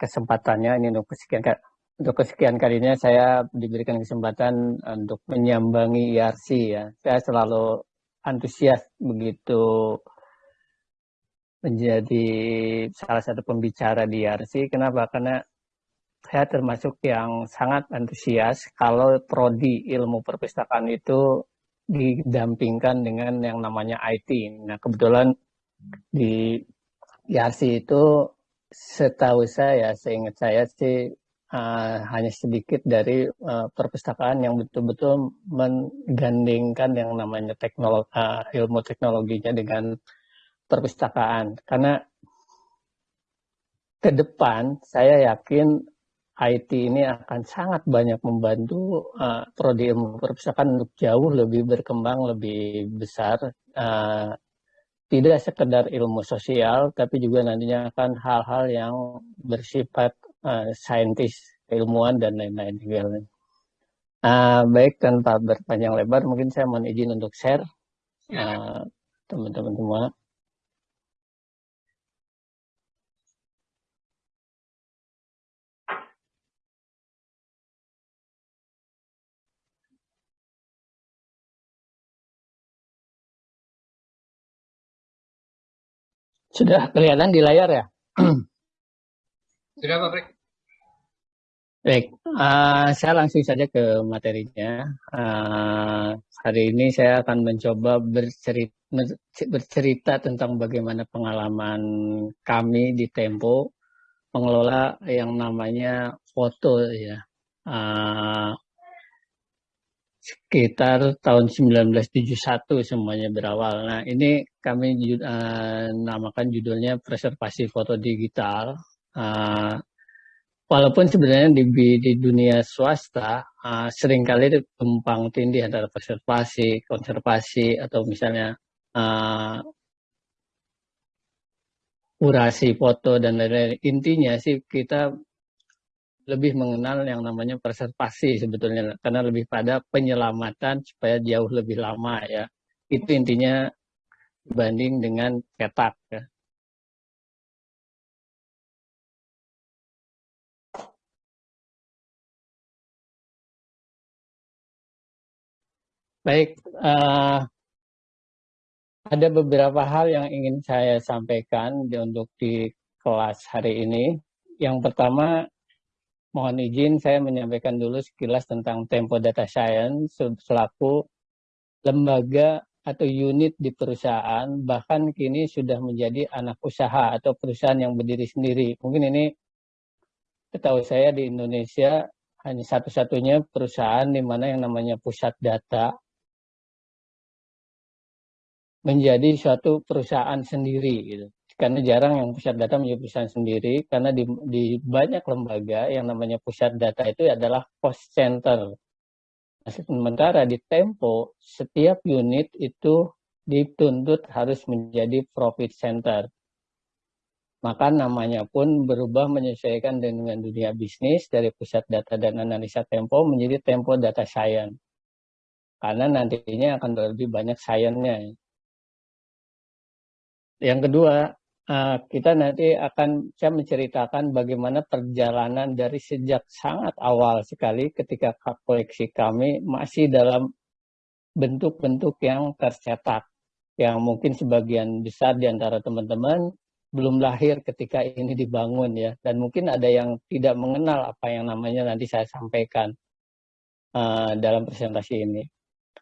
kesempatannya ini untuk kesekian untuk kesekian kalinya saya diberikan kesempatan untuk menyambangi IRC ya. Saya selalu antusias begitu menjadi salah satu pembicara di IRC. Kenapa? Karena saya termasuk yang sangat antusias kalau prodi ilmu perpustakaan itu didampingkan dengan yang namanya IT. Nah, kebetulan di IRC itu setahu saya, seingat saya sih uh, hanya sedikit dari uh, perpustakaan yang betul-betul menggandingkan yang namanya teknologi, uh, ilmu teknologinya dengan perpustakaan. Karena ke depan saya yakin IT ini akan sangat banyak membantu uh, prodi ilmu perpustakaan untuk jauh lebih berkembang, lebih besar. Uh, tidak sekedar ilmu sosial, tapi juga nantinya akan hal-hal yang bersifat uh, saintis, ilmuwan dan lain-lain Uh, baik tanpa berpanjang lebar, mungkin saya mohon izin untuk share uh, teman-teman semua. Sudah kelihatan di layar ya? Sudah Pak Frik. Baik, uh, saya langsung saja ke materinya. Uh, hari ini saya akan mencoba bercerita, bercerita tentang bagaimana pengalaman kami di Tempo mengelola yang namanya foto ya. Uh, sekitar tahun 1971 semuanya berawal. Nah ini kami uh, namakan judulnya preservasi foto digital uh, walaupun sebenarnya di, di dunia swasta uh, sering kali tumpang tindih antara konservasi, konservasi atau misalnya uh, kurasi foto dan lain-lain. Intinya sih kita lebih mengenal yang namanya preservasi sebetulnya karena lebih pada penyelamatan supaya jauh lebih lama ya. Itu intinya dibanding dengan cetak ya. Baik, uh, ada beberapa hal yang ingin saya sampaikan di, untuk di kelas hari ini. Yang pertama, mohon izin saya menyampaikan dulu sekilas tentang Tempo Data Science selaku lembaga atau unit di perusahaan, bahkan kini sudah menjadi anak usaha atau perusahaan yang berdiri sendiri. Mungkin ini ketahui saya di Indonesia hanya satu-satunya perusahaan di mana yang namanya pusat data menjadi suatu perusahaan sendiri gitu. Karena jarang yang pusat data menjadi perusahaan sendiri karena di, di banyak lembaga yang namanya pusat data itu adalah cost center. Nah, sementara di Tempo setiap unit itu dituntut harus menjadi profit center. Maka namanya pun berubah menyesuaikan dengan dunia bisnis dari pusat data dan analisa Tempo menjadi Tempo Data Science. Karena nantinya akan lebih banyak sainsnya. Yang kedua, uh, kita nanti akan saya menceritakan bagaimana perjalanan dari sejak sangat awal sekali ketika koleksi kami masih dalam bentuk-bentuk yang tercetak. Yang mungkin sebagian besar di antara teman-teman belum lahir ketika ini dibangun ya. Dan mungkin ada yang tidak mengenal apa yang namanya nanti saya sampaikan uh, dalam presentasi ini.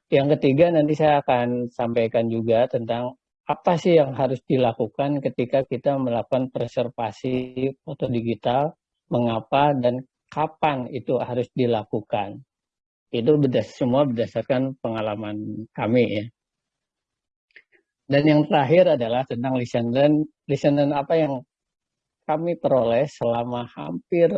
Yang ketiga nanti saya akan sampaikan juga tentang apa sih yang harus dilakukan ketika kita melakukan preservasi foto digital, mengapa dan kapan itu harus dilakukan. Itu berdas semua berdasarkan pengalaman kami ya. Dan yang terakhir adalah tentang listener, listener apa yang kami peroleh selama hampir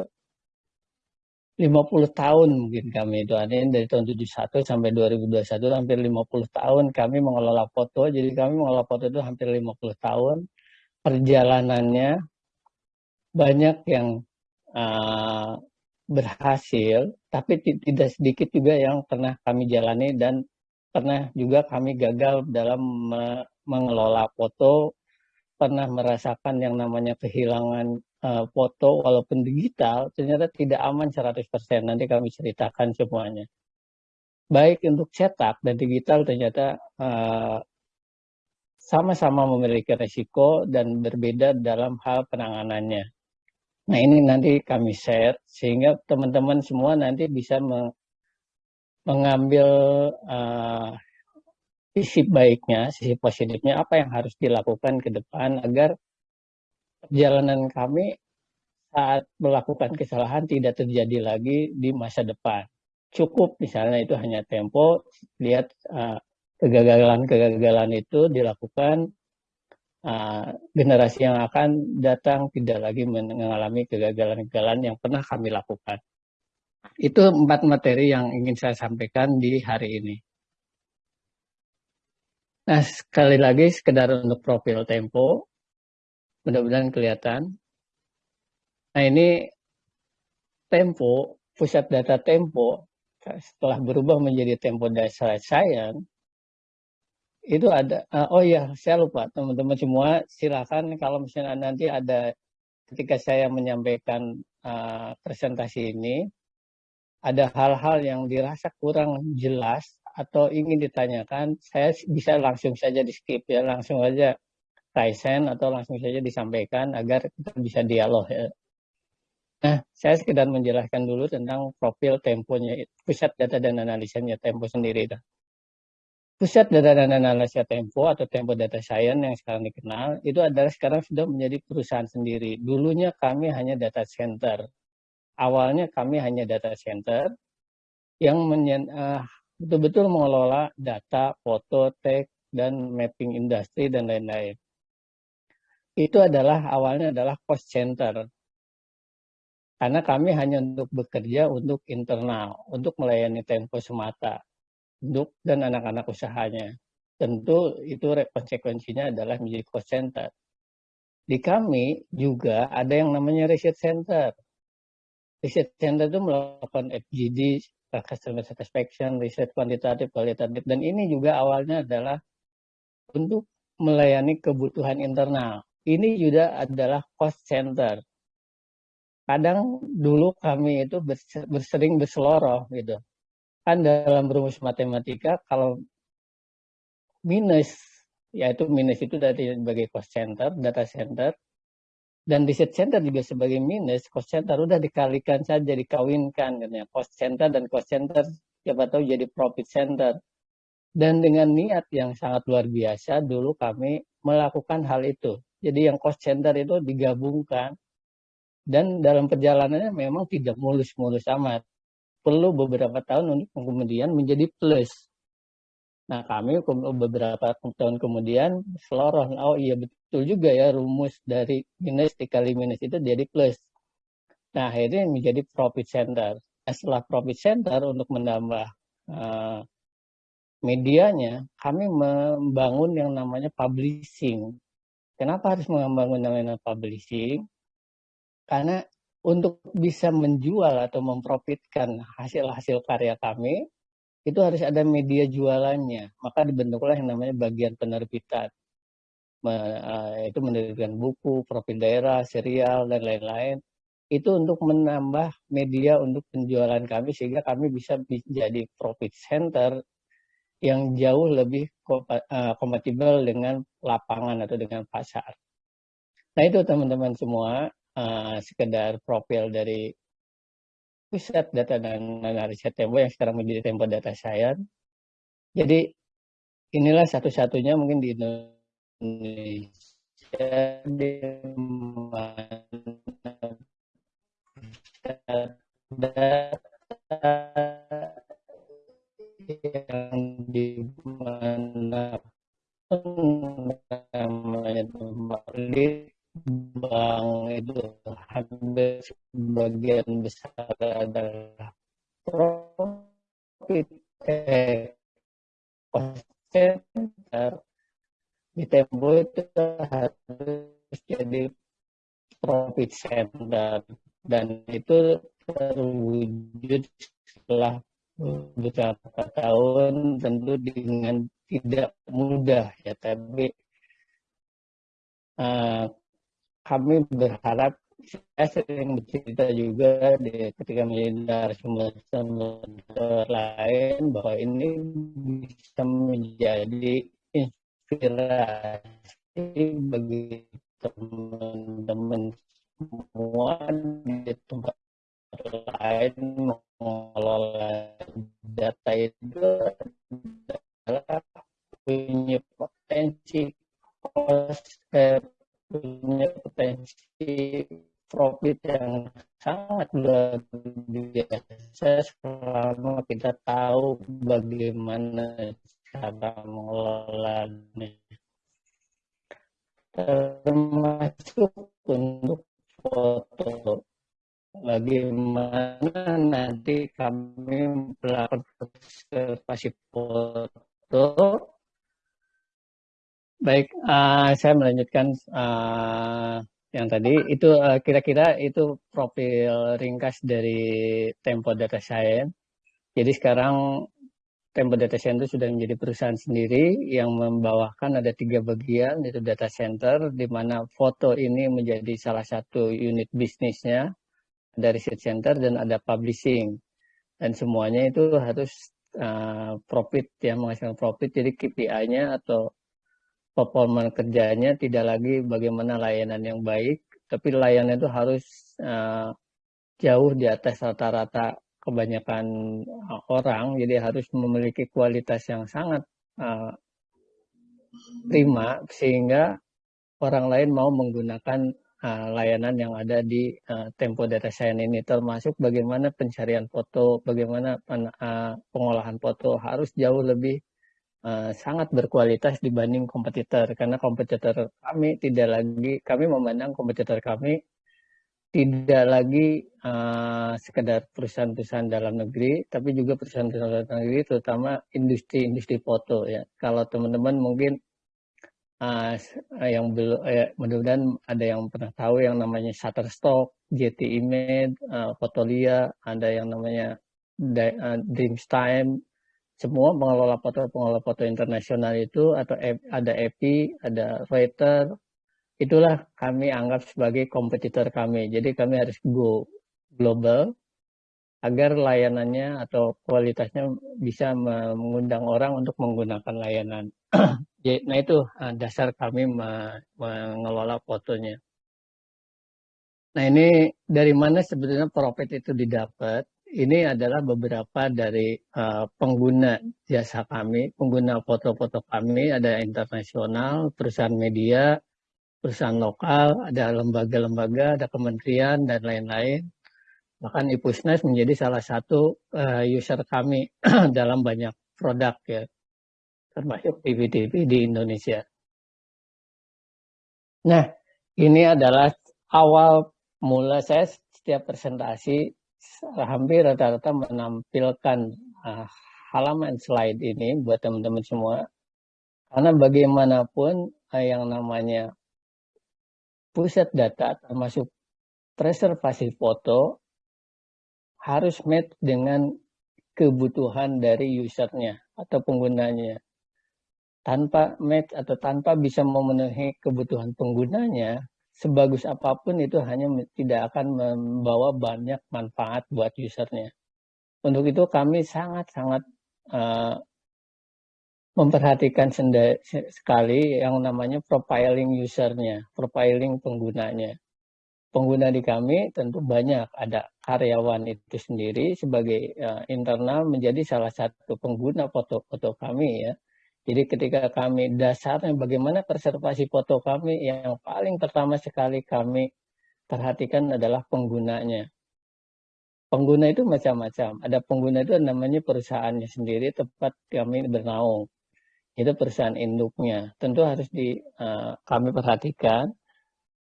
50 tahun mungkin kami itu. Ada dari tahun 71 sampai 2021 hampir 50 tahun kami mengelola foto. Jadi kami mengelola foto itu hampir 50 tahun. Perjalanannya banyak yang uh, berhasil tapi tidak sedikit juga yang pernah kami jalani dan pernah juga kami gagal dalam me mengelola foto. Pernah merasakan yang namanya kehilangan uh, foto walaupun digital ternyata tidak aman 100%. Nanti kami ceritakan semuanya. Baik untuk cetak dan digital ternyata uh, sama-sama memiliki resiko dan berbeda dalam hal penanganannya. Nah ini nanti kami share sehingga teman-teman semua nanti bisa mengambil uh, sisi baiknya, sisi positifnya, apa yang harus dilakukan ke depan agar perjalanan kami saat melakukan kesalahan tidak terjadi lagi di masa depan. Cukup misalnya itu hanya tempo, lihat kegagalan-kegagalan uh, itu dilakukan uh, generasi yang akan datang tidak lagi mengalami kegagalan-kegagalan yang pernah kami lakukan. Itu empat materi yang ingin saya sampaikan di hari ini. Nah, sekali lagi sekedar untuk profil Tempo, mudah-mudahan kelihatan. Nah, ini Tempo, pusat data Tempo, setelah berubah menjadi Tempo Data Science, itu ada, uh, oh ya, saya lupa, teman-teman semua, silakan kalau misalnya nanti ada, ketika saya menyampaikan uh, presentasi ini, ada hal-hal yang dirasa kurang jelas atau ingin ditanyakan, saya bisa langsung saja di skip ya, langsung saja Tyson atau langsung saja disampaikan agar kita bisa dialog ya. Nah, saya sekedar menjelaskan dulu tentang profil temponya, pusat data dan analisanya tempo sendiri. Dah. Pusat data dan analisa tempo atau tempo data science yang sekarang dikenal, itu adalah sekarang sudah menjadi perusahaan sendiri. Dulunya kami hanya data center. Awalnya kami hanya data center yang uh, betul-betul mengelola data, foto, teks, dan mapping industri dan lain-lain. Itu adalah awalnya adalah cost center. Karena kami hanya untuk bekerja untuk internal, untuk melayani Tempo semata, untuk dan anak-anak usahanya. Tentu itu konsekuensinya adalah menjadi cost center. Di kami juga ada yang namanya research center. Research center itu melakukan FGD, customer satisfaction, riset kuantitatif, kualitatif, dan ini juga awalnya adalah untuk melayani kebutuhan internal. Ini juga adalah cost center. Kadang dulu kami itu bersering berseloroh gitu. Kan dalam rumus matematika kalau minus, yaitu minus itu dari sebagai cost center, data center, dan research center juga sebagai minus, cost center udah dikalikan saja, dikawinkan. Gitu ya. Cost center dan cost center siapa tahu jadi profit center. Dan dengan niat yang sangat luar biasa, dulu kami melakukan hal itu. Jadi yang cost center itu digabungkan. Dan dalam perjalanannya memang tidak mulus-mulus amat. Perlu beberapa tahun untuk kemudian menjadi plus. Nah, kami beberapa tahun kemudian seloroh, oh iya betul juga ya rumus dari minus dikali minus itu jadi plus. Nah, akhirnya menjadi profit center. Nah, setelah profit center untuk menambah uh, medianya, kami membangun yang namanya publishing. Kenapa harus membangun namanya publishing? Karena untuk bisa menjual atau memprofitkan hasil-hasil karya kami, itu harus ada media jualannya. Maka dibentuklah yang namanya bagian penerbitan. Eh, itu menerbitkan buku, profil daerah, serial, dan lain-lain. Itu untuk menambah media untuk penjualan kami sehingga kami bisa menjadi profit center yang jauh lebih eh, kompatibel dengan lapangan atau dengan pasar. Nah itu teman-teman semua, uh, sekedar profil dari pusat data dan analisa Tempo yang sekarang menjadi Tempo Data Science. Jadi inilah satu-satunya mungkin di Indonesia di mana data yang di mana namanya bank itu hampir sebagian besar adalah profit eh, center di Tempo itu harus jadi profit center. Dan itu terwujud setelah beberapa tahun tentu dengan tidak mudah ya tapi uh, kami berharap saya sering bercerita juga di, ketika menjadi sumber-sumber lain bahwa ini bisa menjadi inspirasi bagi teman-teman semua di tempat lain mengelola data itu adalah punya potensi eh, punya potensi profit yang sangat luar biasa selama kita tahu bagaimana cara mengelolanya termasuk untuk foto bagaimana nanti kami melakukan observasi foto? Baik uh, saya melanjutkan uh, yang tadi. Itu eh, kira-kira uh, itu profil ringkas dari Tempo Data Science. Jadi sekarang Tempo Data Center sudah menjadi perusahaan sendiri yang membawakan ada tiga bagian yaitu data center di mana foto ini menjadi salah satu unit bisnisnya dari research center dan ada publishing. Dan semuanya itu harus uh, profit ya menghasilkan profit. Jadi KPI-nya atau performa kerjanya tidak lagi bagaimana layanan yang baik, tapi layanan itu harus uh, jauh di atas rata-rata kebanyakan uh, orang, jadi harus memiliki kualitas yang sangat uh, prima sehingga orang lain mau menggunakan uh, layanan yang ada di uh, Tempo Data Science ini, termasuk bagaimana pencarian foto, bagaimana uh, pengolahan foto harus jauh lebih uh, sangat berkualitas dibanding kompetitor karena kompetitor kami tidak lagi kami memandang kompetitor kami tidak lagi uh, sekedar perusahaan-perusahaan dalam negeri, tapi juga perusahaan-perusahaan dalam negeri, terutama industri-industri foto ya. Kalau teman-teman mungkin uh, yang belum, uh, mudah-mudahan ada yang pernah tahu yang namanya Shutterstock, JT Image, uh, Fotolia, ada yang namanya Dreamstime, semua pengelola foto pengelola foto internasional itu atau ada EPI, ada writer, itulah kami anggap sebagai kompetitor kami. Jadi kami harus go global agar layanannya atau kualitasnya bisa mengundang orang untuk menggunakan layanan. nah itu ah, dasar kami mengelola fotonya. Nah ini dari mana sebetulnya profit itu didapat? ini adalah beberapa dari uh, pengguna jasa kami, pengguna foto-foto kami, ada internasional, perusahaan media, perusahaan lokal, ada lembaga-lembaga, ada kementerian, dan lain-lain. Bahkan Ipusnas menjadi salah satu uh, user kami dalam banyak produk ya, termasuk TV-TV di Indonesia. Nah, ini adalah awal mula saya setiap presentasi hampir rata-rata menampilkan uh, halaman slide ini buat teman-teman semua. Karena bagaimanapun uh, yang namanya pusat data termasuk preservasi foto harus match dengan kebutuhan dari usernya atau penggunanya. Tanpa match atau tanpa bisa memenuhi kebutuhan penggunanya, sebagus apa pun itu hanya tidak akan membawa banyak manfaat buat usernya. Untuk itu kami sangat-sangat uh, memperhatikan sekali yang namanya profiling usernya, profiling penggunanya. Pengguna di kami tentu banyak, ada karyawan itu sendiri sebagai uh, internal menjadi salah satu pengguna foto-foto kami ya jadi ketika kami dasarnya bagaimana preservasi foto kami yang paling pertama sekali kami perhatikan adalah penggunanya. Pengguna itu macam-macam. Ada pengguna itu namanya perusahaannya sendiri tempat kami bernaung. Itu perusahaan induknya. Tentu harus di uh, kami perhatikan.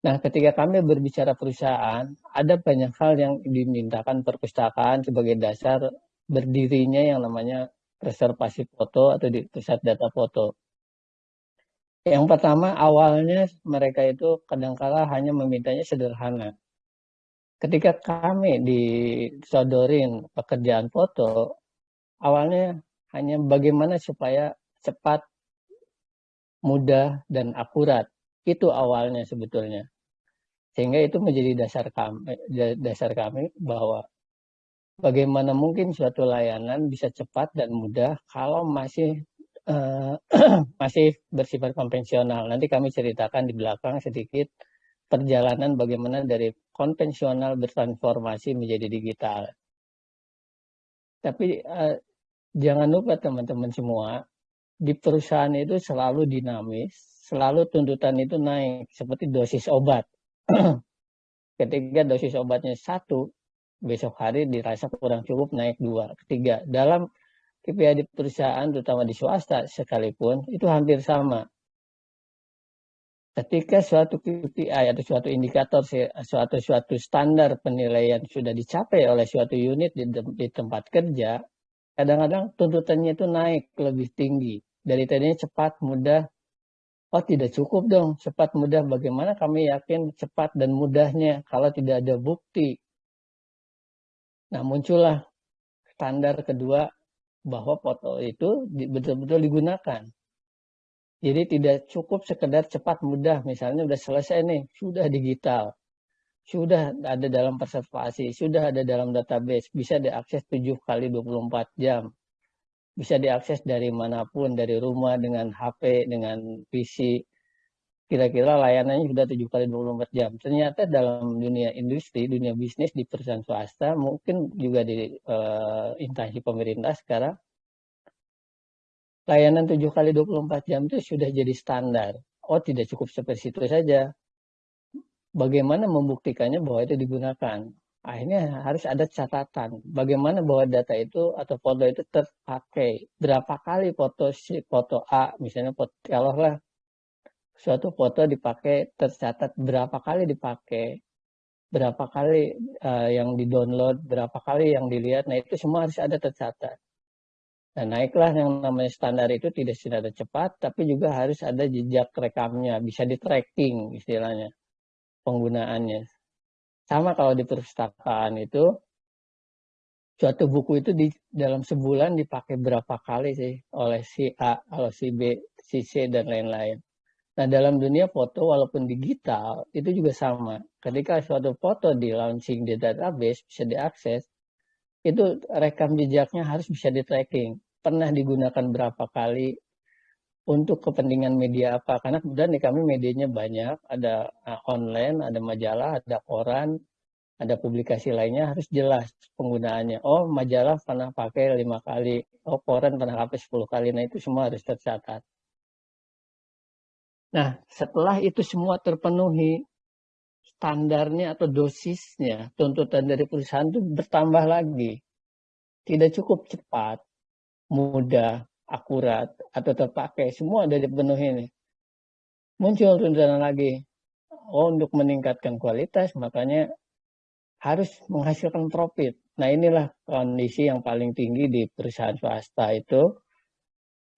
Nah, ketika kami berbicara perusahaan, ada banyak hal yang dimintakan perpustakaan sebagai dasar berdirinya yang namanya reservasi foto atau di pusat data foto. Yang pertama awalnya mereka itu kadangkala hanya memintanya sederhana. Ketika kami disodorin pekerjaan foto, awalnya hanya bagaimana supaya cepat, mudah, dan akurat. Itu awalnya sebetulnya. Sehingga itu menjadi dasar kami, dasar kami bahwa bagaimana mungkin suatu layanan bisa cepat dan mudah kalau masih uh, masih bersifat konvensional. Nanti kami ceritakan di belakang sedikit perjalanan bagaimana dari konvensional bertransformasi menjadi digital. Tapi uh, jangan lupa teman-teman semua, di perusahaan itu selalu dinamis, selalu tuntutan itu naik, seperti dosis obat. Ketika dosis obatnya satu, besok hari dirasa kurang cukup naik dua. Ketiga, dalam KPI di perusahaan, terutama di swasta sekalipun, itu hampir sama. Ketika suatu KPI atau suatu indikator, suatu suatu standar penilaian sudah dicapai oleh suatu unit di, di tempat kerja, kadang-kadang tuntutannya itu naik lebih tinggi. Dari tadinya cepat, mudah, oh tidak cukup dong cepat mudah bagaimana kami yakin cepat dan mudahnya kalau tidak ada bukti nah muncullah standar kedua bahwa foto itu betul-betul digunakan. Jadi tidak cukup sekedar cepat mudah. Misalnya sudah selesai nih sudah digital sudah ada dalam preservasi, sudah ada dalam database, bisa diakses 7 kali 24 jam. Bisa diakses dari mana pun, dari rumah dengan HP, dengan PC. Kira-kira layanannya sudah 7 kali 24 jam. Ternyata dalam dunia industri, dunia bisnis di perusahaan swasta, mungkin juga di uh, instansi pemerintah sekarang, layanan 7 kali 24 jam itu sudah jadi standar. Oh, tidak cukup seperti itu saja. Bagaimana membuktikannya bahwa itu digunakan? akhirnya harus ada catatan bagaimana bahwa data itu atau foto itu terpakai berapa kali foto si foto A misalnya foto kalau lah suatu foto dipakai tercatat berapa kali dipakai berapa kali uh, yang didownload berapa kali yang dilihat nah itu semua harus ada tercatat dan naiklah yang namanya standar itu tidak secara cepat tapi juga harus ada jejak rekamnya bisa di tracking istilahnya penggunaannya sama kalau di perpustakaan itu, suatu buku itu di dalam sebulan dipakai berapa kali sih oleh si A, kalau si B, si C, dan lain-lain. Nah, dalam dunia foto, walaupun digital, itu juga sama. Ketika suatu foto di launching di database, bisa diakses, itu rekam jejaknya harus bisa di-tracking. Pernah digunakan berapa kali, untuk kepentingan media apa? Karena kemudian di kami medianya banyak. Ada uh, online ada majalah ada koran ada publikasi lainnya harus jelas penggunaannya. Oh majalah pernah pakai lima kali. Oh koran pernah pakai 10 kali. Nah itu semua harus tercatat nah setelah itu semua terpenuhi standarnya atau dosisnya tuntutan dari perusahaan itu bertambah lagi. Tidak cukup cepat mudah akurat atau terpakai. Semua dari penuh ini. Muncul tuntutan lagi. Oh untuk meningkatkan kualitas makanya harus menghasilkan profit. Nah inilah kondisi yang paling tinggi di perusahaan swasta itu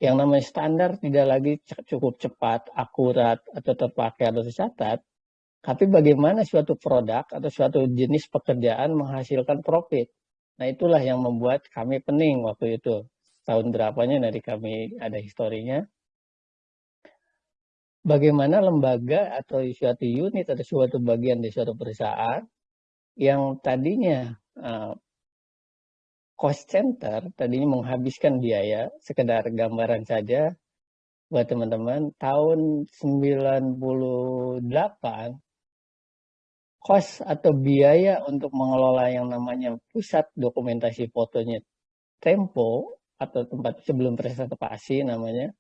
yang namanya standar tidak lagi cukup cepat, akurat, atau terpakai atau tercatat, tapi bagaimana suatu produk atau suatu jenis pekerjaan menghasilkan profit. Nah itulah yang membuat kami pening waktu itu tahun berapanya dari kami ada historinya. Bagaimana lembaga atau suatu unit atau suatu bagian di suatu perusahaan yang tadinya uh, cost center, tadinya menghabiskan biaya, sekedar gambaran saja buat teman-teman, tahun 98 cost atau biaya untuk mengelola yang namanya pusat dokumentasi fotonya Tempo atau tempat sebelum presentasi namanya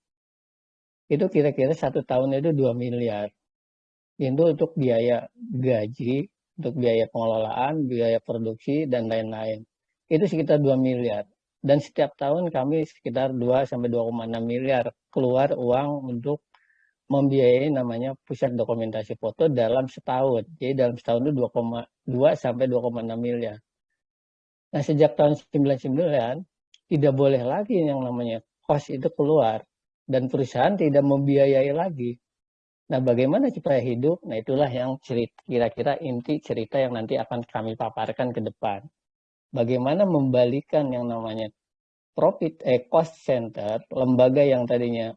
itu kira-kira satu tahun itu 2 miliar. Itu untuk biaya gaji untuk biaya pengelolaan biaya produksi dan lain-lain itu sekitar 2 miliar dan setiap tahun kami sekitar 2 sampai 2,6 miliar keluar uang untuk membiayai namanya pusat dokumentasi foto dalam setahun. Jadi dalam setahun itu 2,2 sampai 2,6 miliar. Nah sejak tahun 99 tidak boleh lagi yang namanya cost itu keluar dan perusahaan tidak membiayai lagi. Nah, bagaimana supaya hidup? Nah, itulah yang kira-kira inti cerita yang nanti akan kami paparkan ke depan. Bagaimana membalikan yang namanya profit eh cost center, lembaga yang tadinya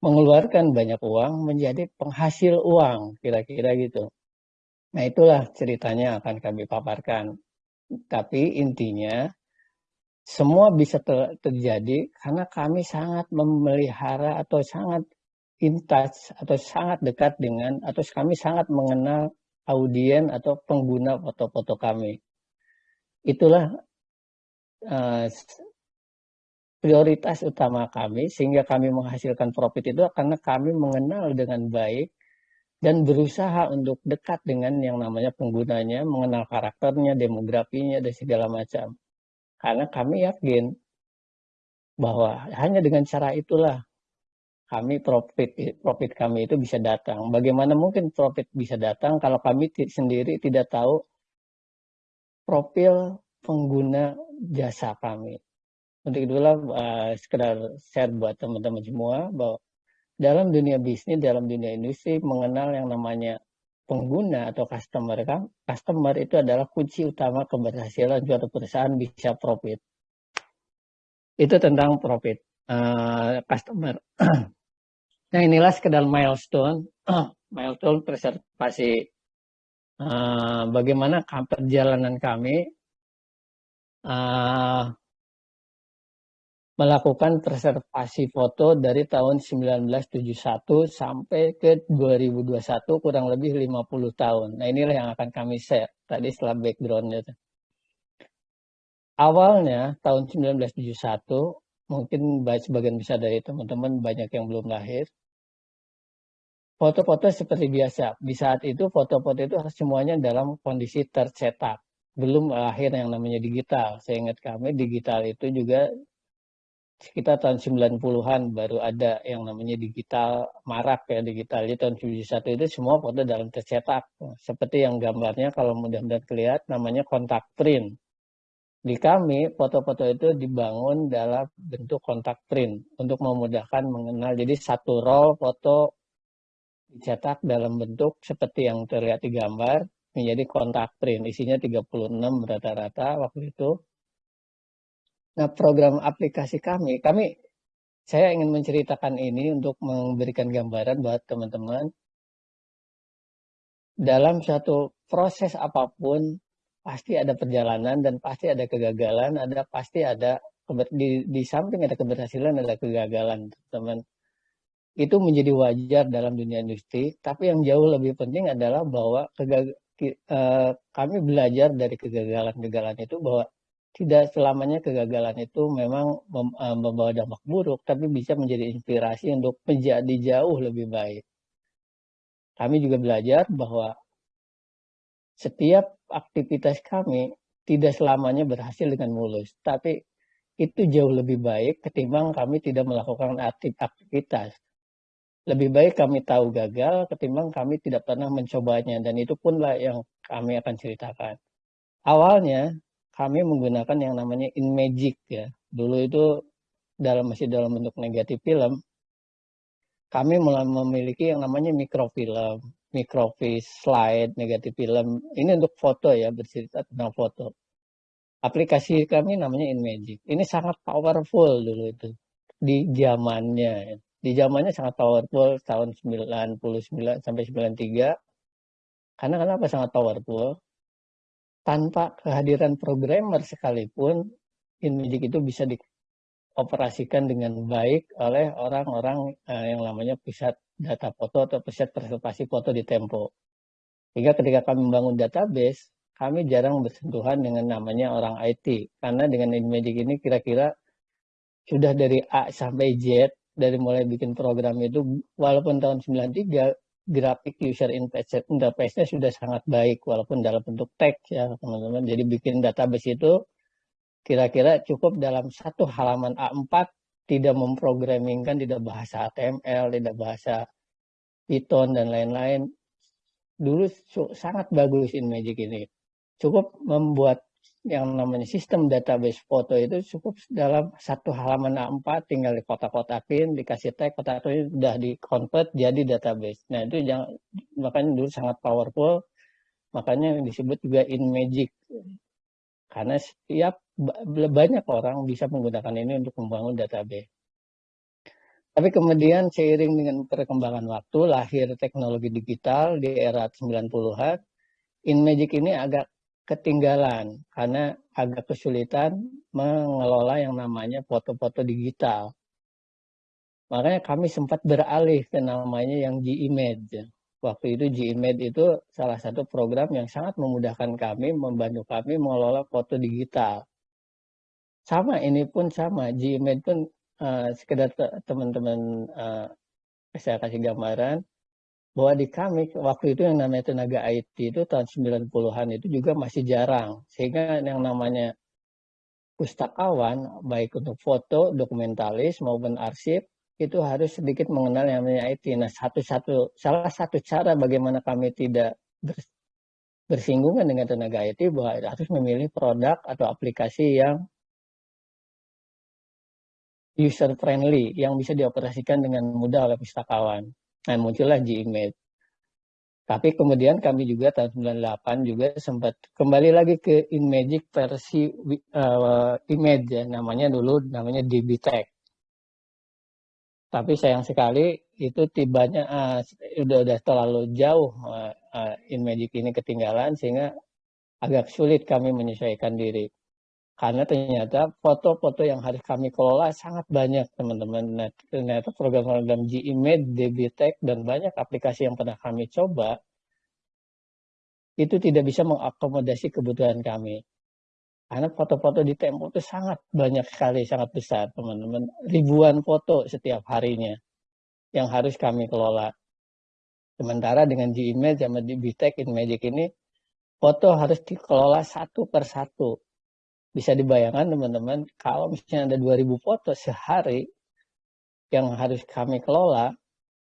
mengeluarkan banyak uang menjadi penghasil uang, kira-kira gitu. Nah itulah ceritanya akan kami paparkan. Tapi intinya semua bisa ter terjadi karena kami sangat memelihara atau sangat in touch atau sangat dekat dengan atau kami sangat mengenal audien atau pengguna foto-foto kami. Itulah uh, prioritas utama kami sehingga kami menghasilkan profit itu karena kami mengenal dengan baik dan berusaha untuk dekat dengan yang namanya penggunanya, mengenal karakternya, demografinya, dan segala macam. Karena kami yakin bahwa hanya dengan cara itulah kami profit profit kami itu bisa datang. Bagaimana mungkin profit bisa datang kalau kami sendiri tidak tahu profil pengguna jasa kami. Untuk itulah uh, sekedar share buat teman-teman semua bahwa dalam dunia bisnis, dalam dunia industri mengenal yang namanya pengguna atau customer kan customer itu adalah kunci utama keberhasilan suatu perusahaan bisa profit itu tentang profit uh, customer nah inilah sekedar milestone milestone preservasi uh, bagaimana perjalanan kami uh, melakukan preservasi foto dari tahun 1971 sampai ke 2021 kurang lebih 50 tahun. Nah inilah yang akan kami share tadi setelah backgroundnya. Awalnya tahun 1971 mungkin sebagian besar dari teman-teman banyak yang belum lahir. Foto-foto seperti biasa. Di saat itu foto-foto itu semuanya dalam kondisi tercetak. Belum lahir yang namanya digital. Saya ingat kami digital itu juga sekitar tahun 90-an baru ada yang namanya digital marak ya digital jadi tahun 71 itu semua foto dalam tercetak seperti yang gambarnya kalau mudah-mudahan kelihatan namanya kontak print di kami foto-foto itu dibangun dalam bentuk kontak print untuk memudahkan mengenal jadi satu roll foto dicetak dalam bentuk seperti yang terlihat di gambar menjadi kontak print isinya 36 rata-rata waktu itu Nah, program aplikasi kami, kami saya ingin menceritakan ini untuk memberikan gambaran buat teman-teman. Dalam suatu proses apa pun, pasti ada perjalanan dan pasti ada kegagalan, ada pasti ada di, di samping ada keberhasilan, ada kegagalan, teman. Itu menjadi wajar dalam dunia industri, tapi yang jauh lebih penting adalah bahwa uh, kami belajar dari kegagalan-kegagalan itu bahwa tidak selamanya kegagalan itu memang eh, membawa dampak buruk, tapi bisa menjadi inspirasi untuk menjadi jauh lebih baik. Kami juga belajar bahwa setiap aktivitas kami tidak selamanya berhasil dengan mulus, tapi itu jauh lebih baik ketimbang kami tidak melakukan aktivitas. Lebih baik kami tahu gagal ketimbang kami tidak pernah mencobanya, dan itu punlah yang kami akan ceritakan. Awalnya, kami menggunakan yang namanya InMagic ya. Dulu itu dalam masih dalam bentuk negatif film, kami memiliki yang namanya mikrofilm, microfiche, slide, negatif film. Ini untuk foto ya, bercerita tentang foto. Aplikasi kami namanya InMagic. Ini sangat powerful dulu itu di zamannya. Di zamannya sangat powerful tahun 99 sampai 93. Karena kenapa sangat powerful? tanpa kehadiran programmer sekalipun InMagic itu bisa dioperasikan dengan baik oleh orang-orang uh, yang namanya pusat data foto atau pusat preservasi foto di Tempo. Sehingga ketika kami membangun database, kami jarang bersentuhan dengan namanya orang IT. Karena dengan InMagic ini kira-kira sudah dari A sampai Z, dari mulai bikin program itu, walaupun tahun 93, grafik user interface-nya sudah sangat baik walaupun dalam bentuk teks ya teman-teman. Jadi bikin database itu kira-kira cukup dalam satu halaman A4 tidak memprogramingkan tidak bahasa HTML, tidak bahasa Python dan lain-lain. Dulu sangat bagus InMagic ini. Cukup membuat yang namanya sistem database foto itu cukup dalam satu halaman A4 tinggal di kotak-kotakin, dikasih tag, kotak itu sudah di convert jadi database. Nah itu jangan, makanya dulu sangat powerful, makanya disebut juga in magic. Karena setiap banyak orang bisa menggunakan ini untuk membangun database. Tapi kemudian seiring dengan perkembangan waktu, lahir teknologi digital di era 90-an, InMagic ini agak ketinggalan karena agak kesulitan mengelola yang namanya foto-foto digital. Makanya kami sempat beralih ke namanya yang G-Image. Waktu itu G-Image itu salah satu program yang sangat memudahkan kami, membantu kami mengelola foto digital. Sama, ini pun sama. G-Image pun uh, sekedar teman-teman uh, saya kasih gambaran bahwa di kami waktu itu yang namanya tenaga IT itu tahun 90-an itu juga masih jarang sehingga yang namanya pustakawan baik untuk foto, dokumentalis maupun arsip itu harus sedikit mengenal yang namanya IT. Nah, satu-satu salah satu cara bagaimana kami tidak bersinggungan dengan tenaga IT bahwa harus memilih produk atau aplikasi yang user friendly yang bisa dioperasikan dengan mudah oleh pustakawan. Nah, muncullah Gimage. Tapi kemudian kami juga tahun 98 juga sempat kembali lagi ke InMagic versi uh, image ya, namanya dulu namanya DBTech. Tapi sayang sekali itu tibanya uh, udah udah terlalu jauh uh, uh, InMagic ini ketinggalan sehingga agak sulit kami menyesuaikan diri. Karena ternyata foto-foto yang harus kami kelola sangat banyak teman-teman. Nah, ternyata program-program G-Image, DBTech, dan banyak aplikasi yang pernah kami coba, itu tidak bisa mengakomodasi kebutuhan kami. Karena foto-foto di Tempo itu sangat banyak sekali, sangat besar teman-teman. Ribuan foto setiap harinya yang harus kami kelola. Sementara dengan G-Image sama DBTech, InMagic ini, foto harus dikelola satu per satu bisa dibayangkan teman-teman kalau misalnya ada 2000 foto sehari yang harus kami kelola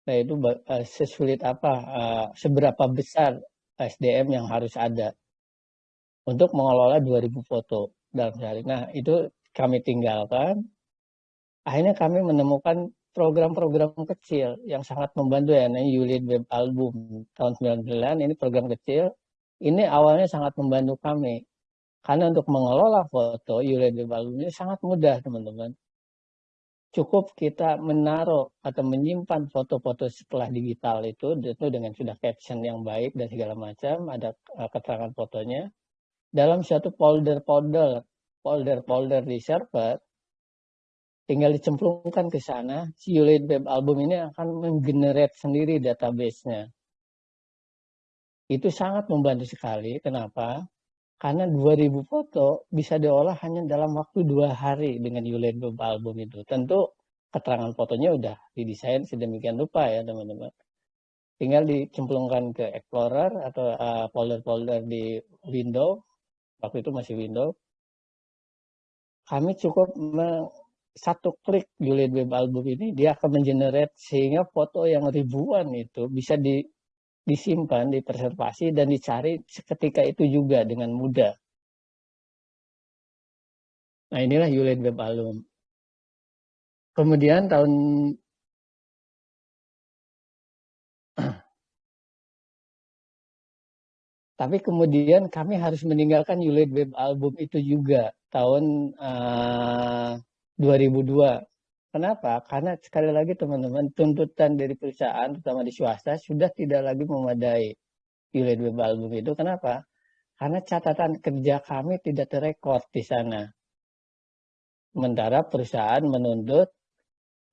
nah itu uh, sesulit apa uh, seberapa besar SDM yang harus ada untuk mengelola 2000 foto dalam sehari. Nah itu kami tinggalkan. Akhirnya kami menemukan program-program kecil yang sangat membantu ya. Namanya Unit Web Album tahun 99 ini program kecil. Ini awalnya sangat membantu kami karena untuk mengelola foto URL album ini sangat mudah teman-teman. Cukup kita menaruh atau menyimpan foto-foto setelah digital itu, itu dengan sudah caption yang baik dan segala macam, ada eh, keterangan fotonya. Dalam suatu folder-folder, folder-folder di server, tinggal dicemplungkan ke sana, si Ulate Web Album ini akan menggenerate sendiri database-nya. Itu sangat membantu sekali. Kenapa? Karena 2000 foto bisa diolah hanya dalam waktu dua hari dengan Yuledo album itu. Tentu keterangan fotonya udah didesain sedemikian rupa ya teman-teman. Tinggal dicemplungkan ke Explorer atau uh, folder-folder uh, di Windows. Waktu itu masih Windows. Kami cukup satu klik Yuledo album ini dia akan mengenerate sehingga foto yang ribuan itu bisa di disimpan, dipreservasi, dan dicari seketika itu juga dengan mudah. Nah inilah Yulet Web Album. Kemudian tahun Tapi kemudian kami harus meninggalkan Yulet Web Album itu juga tahun uh, eh, 2002 Kenapa? Karena sekali lagi teman-teman, tuntutan dari perusahaan, terutama di swasta, sudah tidak lagi memadai Unit Web Album itu. Kenapa? Karena catatan kerja kami tidak terekord di sana. Sementara perusahaan menuntut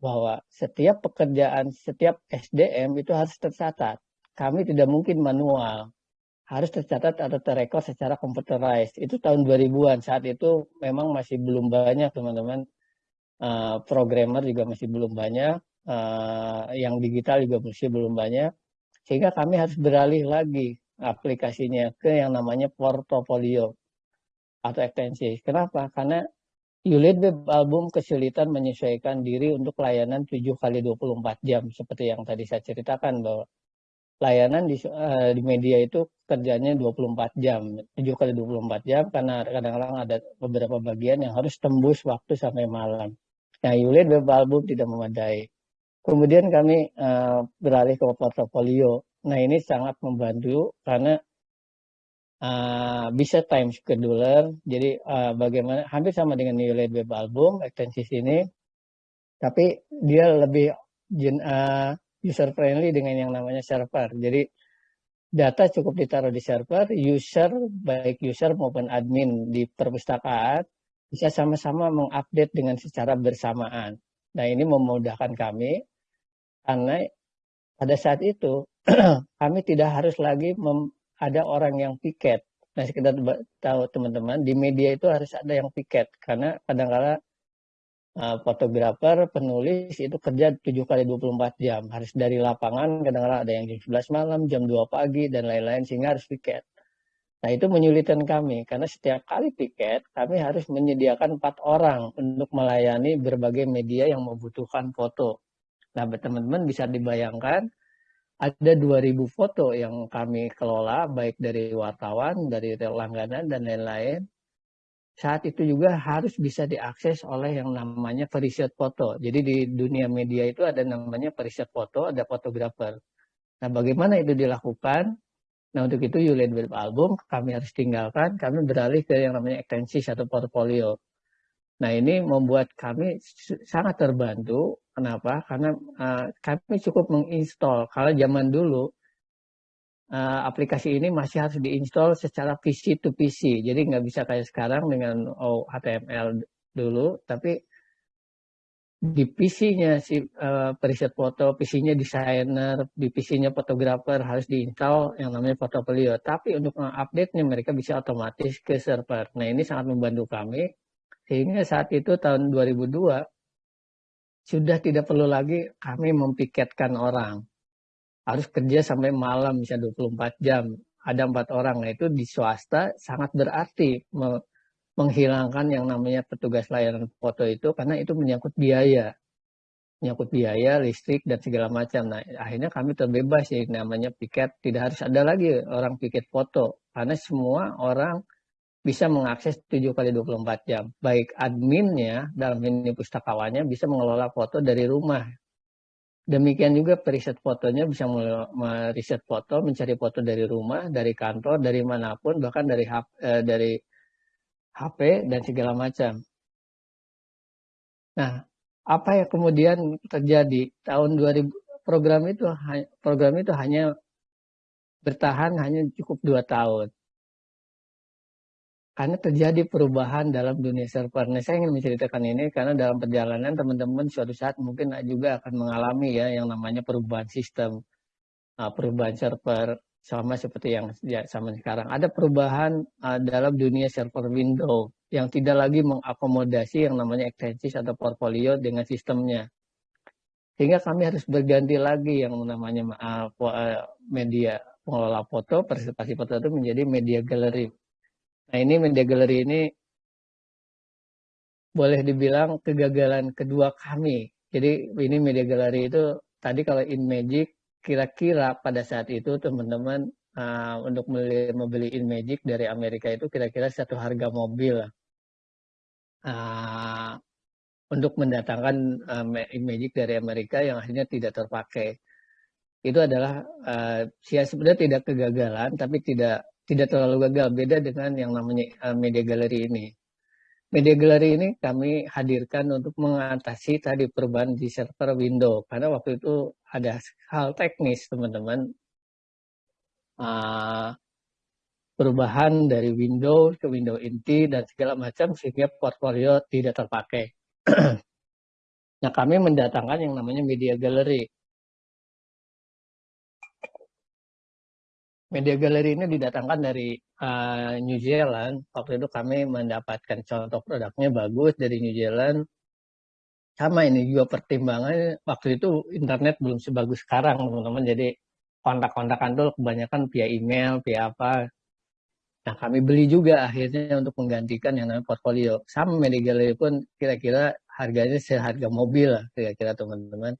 bahwa setiap pekerjaan, setiap SDM itu harus tercatat. Kami tidak mungkin manual. Harus tercatat atau terekord secara computerized. Itu tahun 2000-an. Saat itu memang masih belum banyak teman-teman uh, programmer juga masih belum banyak, uh, yang digital juga masih belum banyak, sehingga kami harus beralih lagi aplikasinya ke yang namanya portofolio atau ekstensi. Kenapa? Karena Unit Web Album kesulitan menyesuaikan diri untuk layanan 7 kali 24 jam seperti yang tadi saya ceritakan bahwa layanan di, uh, di media itu kerjanya 24 jam, 7 kali 24 jam karena kadang-kadang ada beberapa bagian yang harus tembus waktu sampai malam. Nah, unit web album tidak memadai. Kemudian kami uh, beralih ke portofolio. Nah, ini sangat membantu karena uh, bisa time scheduler. Jadi uh, bagaimana hampir sama dengan unit web album ekstensi ini, tapi dia lebih uh, user friendly dengan yang namanya server. Jadi data cukup ditaruh di server, user baik user maupun admin di perpustakaan bisa sama-sama mengupdate dengan secara bersamaan. Nah ini memudahkan kami karena pada saat itu kami tidak harus lagi ada orang yang piket. Nah sekedar tahu teman-teman di media itu harus ada yang piket karena kadang-kala uh, fotografer, penulis itu kerja 7 kali 24 jam. Harus dari lapangan kadang-kala ada yang jam 11 malam, jam 2 pagi dan lain-lain sehingga harus piket. Nah itu menyulitkan kami karena setiap kali piket kami harus menyediakan empat orang untuk melayani berbagai media yang membutuhkan foto. Nah teman-teman bisa dibayangkan ada 2000 foto yang kami kelola baik dari wartawan, dari langganan dan lain-lain. Saat itu juga harus bisa diakses oleh yang namanya periset foto. Jadi di dunia media itu ada namanya periset foto, ada fotografer. Nah bagaimana itu dilakukan? Nah untuk itu Yulian Web Album kami harus tinggalkan, kami beralih ke yang namanya ekstensi atau portfolio. Nah ini membuat kami sangat terbantu. Kenapa? Karena uh, kami cukup menginstall. Kalau zaman dulu uh, aplikasi ini masih harus diinstal secara PC to PC. Jadi nggak bisa kayak sekarang dengan oh, HTML dulu, tapi di PC-nya si uh, periset foto, PC-nya desainer, di PC-nya fotografer harus diinstal yang namanya portfolio. Tapi untuk mengupdate-nya mereka bisa otomatis ke server. Nah ini sangat membantu kami sehingga saat itu tahun 2002 sudah tidak perlu lagi kami mempiketkan orang. Harus kerja sampai malam bisa 24 jam. Ada empat orang. Nah itu di swasta sangat berarti menghilangkan yang namanya petugas layanan foto itu karena itu menyangkut biaya. Menyangkut biaya listrik dan segala macam. Nah akhirnya kami terbebas ya namanya piket. Tidak harus ada lagi orang piket foto. Karena semua orang bisa mengakses 7 kali 24 jam. Baik adminnya dalam ini pustakawannya bisa mengelola foto dari rumah. Demikian juga periset fotonya bisa meriset foto mencari foto dari rumah dari kantor dari mana pun bahkan dari eh, dari HP dan segala macam. Nah, apa yang kemudian terjadi tahun 2000 program itu program itu hanya bertahan hanya cukup dua tahun karena terjadi perubahan dalam dunia server. Nah, saya ingin menceritakan ini karena dalam perjalanan teman-teman suatu saat mungkin juga akan mengalami ya yang namanya perubahan sistem, uh, perubahan server, sama seperti yang ya, sama sekarang. Ada perubahan uh, dalam dunia server Windows yang tidak lagi mengakomodasi yang namanya ekstensi atau portfolio dengan sistemnya. Sehingga kami harus berganti lagi yang namanya uh, media pengelola foto, presentasi foto itu menjadi media gallery. Nah ini media gallery ini boleh dibilang kegagalan kedua kami. Jadi ini media gallery itu tadi kalau in magic kira-kira pada saat itu teman-teman uh, untuk membeli, membeli InMagic dari Amerika itu kira-kira satu harga mobil uh, untuk mendatangkan uh, InMagic dari Amerika yang akhirnya tidak terpakai. Itu adalah uh, ya sebenarnya tidak kegagalan tapi tidak tidak terlalu gagal beda dengan yang namanya uh, media gallery ini. Media gallery ini kami hadirkan untuk mengatasi tadi perubahan di server Windows karena waktu itu ada hal teknis teman-teman. Uh, perubahan dari Windows ke Windows inti dan segala macam sehingga portfolio tidak terpakai. nah kami mendatangkan yang namanya media gallery media galeri ini didatangkan dari uh, New Zealand. Waktu itu kami mendapatkan contoh produknya bagus dari New Zealand. Sama ini juga pertimbangan waktu itu internet belum sebagus sekarang teman-teman. Jadi kontak-kontakan tuh kebanyakan via email, via apa. Nah kami beli juga akhirnya untuk menggantikan yang namanya portfolio. Sama media galeri pun kira-kira harganya seharga mobil lah kira-kira teman-teman.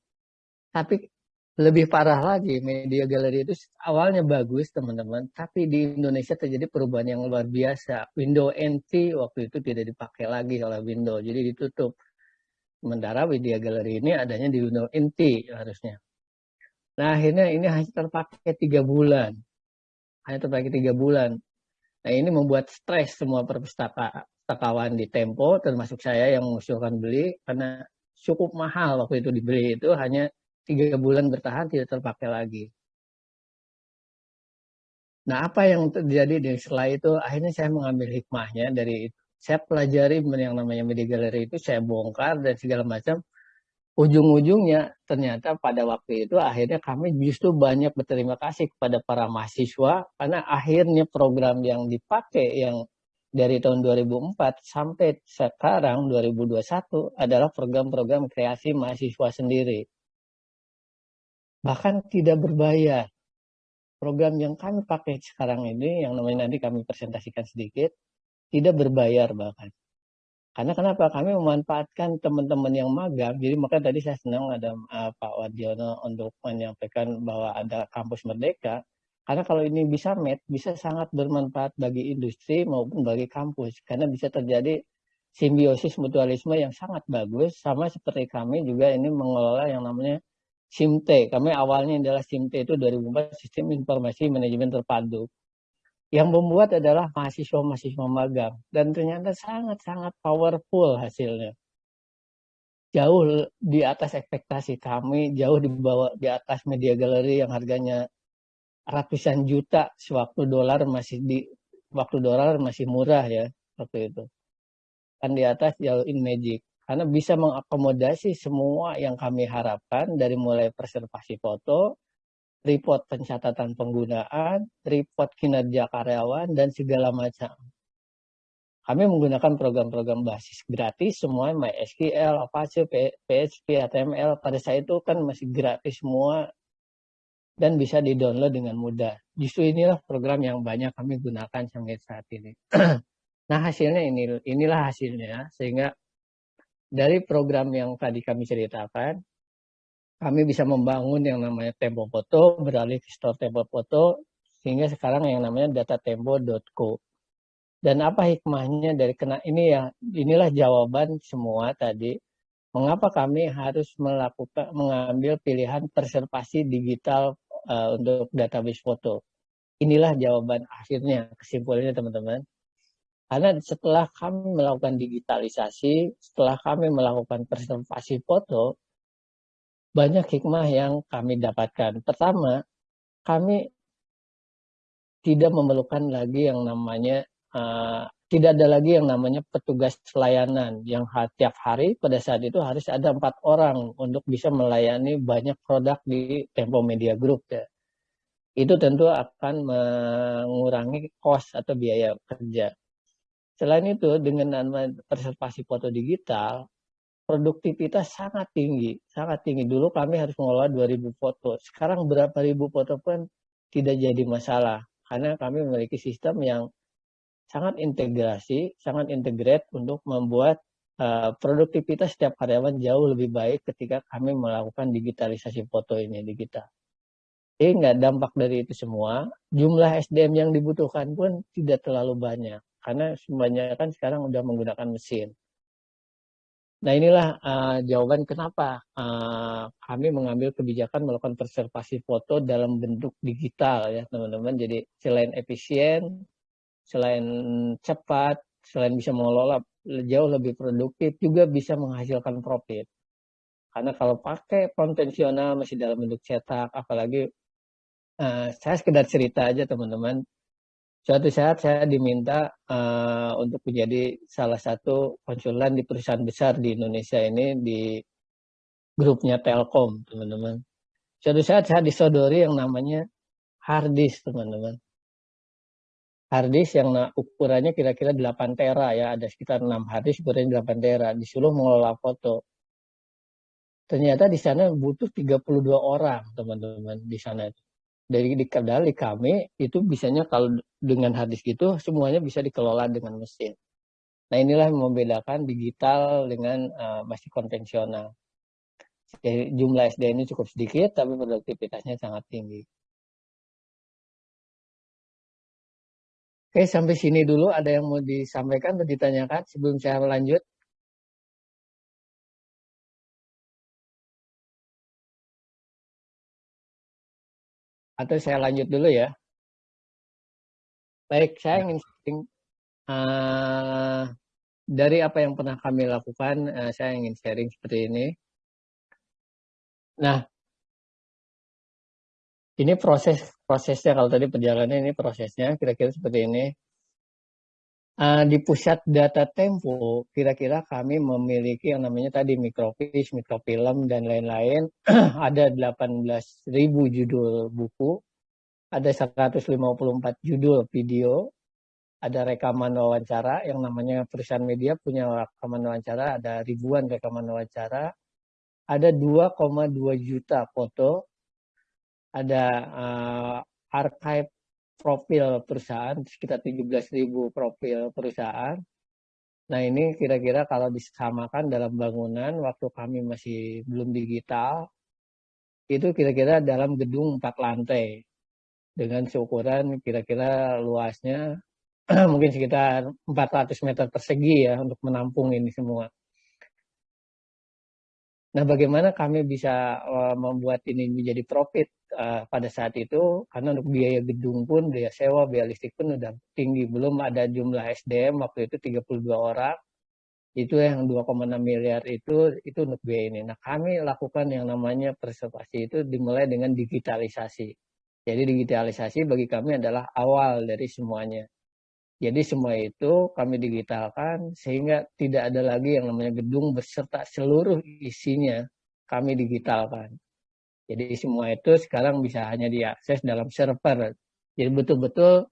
Tapi lebih parah lagi media galeri itu awalnya bagus teman-teman tapi di Indonesia terjadi perubahan yang luar biasa. Windows NT waktu itu tidak dipakai lagi oleh Windows jadi ditutup. Sementara media galeri ini adanya di Windows NT harusnya. Nah akhirnya ini hanya terpakai tiga bulan. Hanya terpakai tiga bulan. Nah ini membuat stres semua perpustakawan di Tempo termasuk saya yang mengusulkan beli karena cukup mahal waktu itu dibeli itu hanya tiga bulan bertahan tidak terpakai lagi. Nah, apa yang terjadi di setelah itu akhirnya saya mengambil hikmahnya dari itu. Saya pelajari yang namanya media gallery itu saya bongkar dan segala macam. Ujung-ujungnya ternyata pada waktu itu akhirnya kami justru banyak berterima kasih kepada para mahasiswa karena akhirnya program yang dipakai yang dari tahun 2004 sampai sekarang 2021 adalah program-program kreasi mahasiswa sendiri. Bahkan tidak berbayar. Program yang kami pakai sekarang ini, yang namanya nanti kami presentasikan sedikit, tidak berbayar bahkan. Karena kenapa? Kami memanfaatkan teman-teman yang magang, jadi maka tadi saya senang ada uh, Pak Wadiono untuk menyampaikan bahwa ada kampus merdeka, karena kalau ini bisa met, bisa sangat bermanfaat bagi industri maupun bagi kampus, karena bisa terjadi simbiosis mutualisme yang sangat bagus, sama seperti kami juga ini mengelola yang namanya SIMTE. Kami awalnya adalah SIMTE itu 2004 Sistem Informasi Manajemen Terpadu. Yang membuat adalah mahasiswa-mahasiswa magang. Dan ternyata sangat-sangat powerful hasilnya. Jauh di atas ekspektasi kami, jauh di bawah di atas media galeri yang harganya ratusan juta sewaktu dolar masih di waktu dolar masih murah ya waktu itu. Kan di atas jauh in magic karena bisa mengakomodasi semua yang kami harapkan dari mulai preservasi foto, report pencatatan penggunaan, report kinerja karyawan, dan segala macam. Kami menggunakan program-program basis gratis, semua MySQL, Apache, PHP, HTML. Pada saat itu kan masih gratis semua dan bisa di-download dengan mudah. Justru inilah program yang banyak kami gunakan sampai saat ini. nah hasilnya ini, inilah hasilnya, sehingga dari program yang tadi kami ceritakan, kami bisa membangun yang namanya Tempo Foto, beralih ke store Tempo Foto, sehingga sekarang yang namanya datatempo.co. Dan apa hikmahnya dari kena ini ya, inilah jawaban semua tadi, mengapa kami harus melakukan mengambil pilihan preservasi digital uh, untuk database foto. Inilah jawaban akhirnya, kesimpulannya teman-teman. Karena setelah kami melakukan digitalisasi, setelah kami melakukan preservasi foto, banyak hikmah yang kami dapatkan. Pertama, kami tidak memerlukan lagi yang namanya uh, tidak ada lagi yang namanya petugas pelayanan yang tiap hari pada saat itu harus ada empat orang untuk bisa melayani banyak produk di Tempo Media Group ya. Itu tentu akan mengurangi cost atau biaya kerja. Selain itu, dengan preservasi foto digital, produktivitas sangat tinggi, sangat tinggi. Dulu kami harus mengelola 2000 foto. Sekarang berapa ribu foto pun tidak jadi masalah. Karena kami memiliki sistem yang sangat integrasi, sangat integrate untuk membuat uh, produktivitas setiap karyawan jauh lebih baik ketika kami melakukan digitalisasi foto ini digital. Sehingga dampak dari itu semua, jumlah SDM yang dibutuhkan pun tidak terlalu banyak karena semuanya kan sekarang udah menggunakan mesin. Nah inilah uh, jawaban kenapa uh, kami mengambil kebijakan melakukan preservasi foto dalam bentuk digital ya teman-teman. Jadi selain efisien, selain cepat, selain bisa mengelola jauh lebih produktif, juga bisa menghasilkan profit. Karena kalau pakai konvensional masih dalam bentuk cetak, apalagi uh, saya sekedar cerita aja teman-teman, suatu saat saya diminta uh, untuk menjadi salah satu konsulan di perusahaan besar di Indonesia ini di grupnya Telkom, teman-teman. Suatu saat saya disodori yang namanya harddisk, teman-teman. Harddisk yang ukurannya kira-kira 8 tera ya, ada sekitar 6 harddisk ukurannya 8 tera, disuruh mengelola foto. Ternyata di sana butuh 32 orang, teman-teman, di sana itu dari di kendali kami itu bisanya kalau dengan hadis gitu semuanya bisa dikelola dengan mesin. Nah inilah yang membedakan digital dengan uh, masih konvensional. Jadi jumlah SD ini cukup sedikit tapi produktivitasnya sangat tinggi. Oke sampai sini dulu ada yang mau disampaikan atau ditanyakan sebelum saya lanjut. atau saya lanjut dulu ya. Baik, saya ya. ingin sharing uh, dari apa yang pernah kami lakukan, uh, saya ingin sharing seperti ini. Nah, ini proses prosesnya kalau tadi perjalanan ini prosesnya kira-kira seperti ini. Uh, di pusat data Tempo, kira-kira kami memiliki yang namanya tadi mikrofish, mikrofilm, dan lain-lain. ada 18.000 judul buku, ada 154 judul video, ada rekaman wawancara yang namanya perusahaan media punya rekaman wawancara, ada ribuan rekaman wawancara, ada 2,2 juta foto, ada uh, archive profil perusahaan, sekitar 17.000 profil perusahaan. Nah ini kira-kira kalau disamakan dalam bangunan waktu kami masih belum digital, itu kira-kira dalam gedung empat lantai dengan seukuran kira-kira luasnya mungkin sekitar 400 meter persegi ya untuk menampung ini semua. Nah, bagaimana kami bisa uh, membuat ini menjadi profit uh, pada saat itu? Karena untuk biaya gedung pun, biaya sewa, biaya listrik pun udah tinggi. Belum ada jumlah SDM waktu itu 32 orang. Itu yang 2,6 miliar itu itu untuk biaya ini. Nah, kami lakukan yang namanya preservasi itu dimulai dengan digitalisasi. Jadi digitalisasi bagi kami adalah awal dari semuanya. Jadi semua itu kami digitalkan sehingga tidak ada lagi yang namanya gedung beserta seluruh isinya kami digitalkan. Jadi semua itu sekarang bisa hanya diakses dalam server. Jadi betul-betul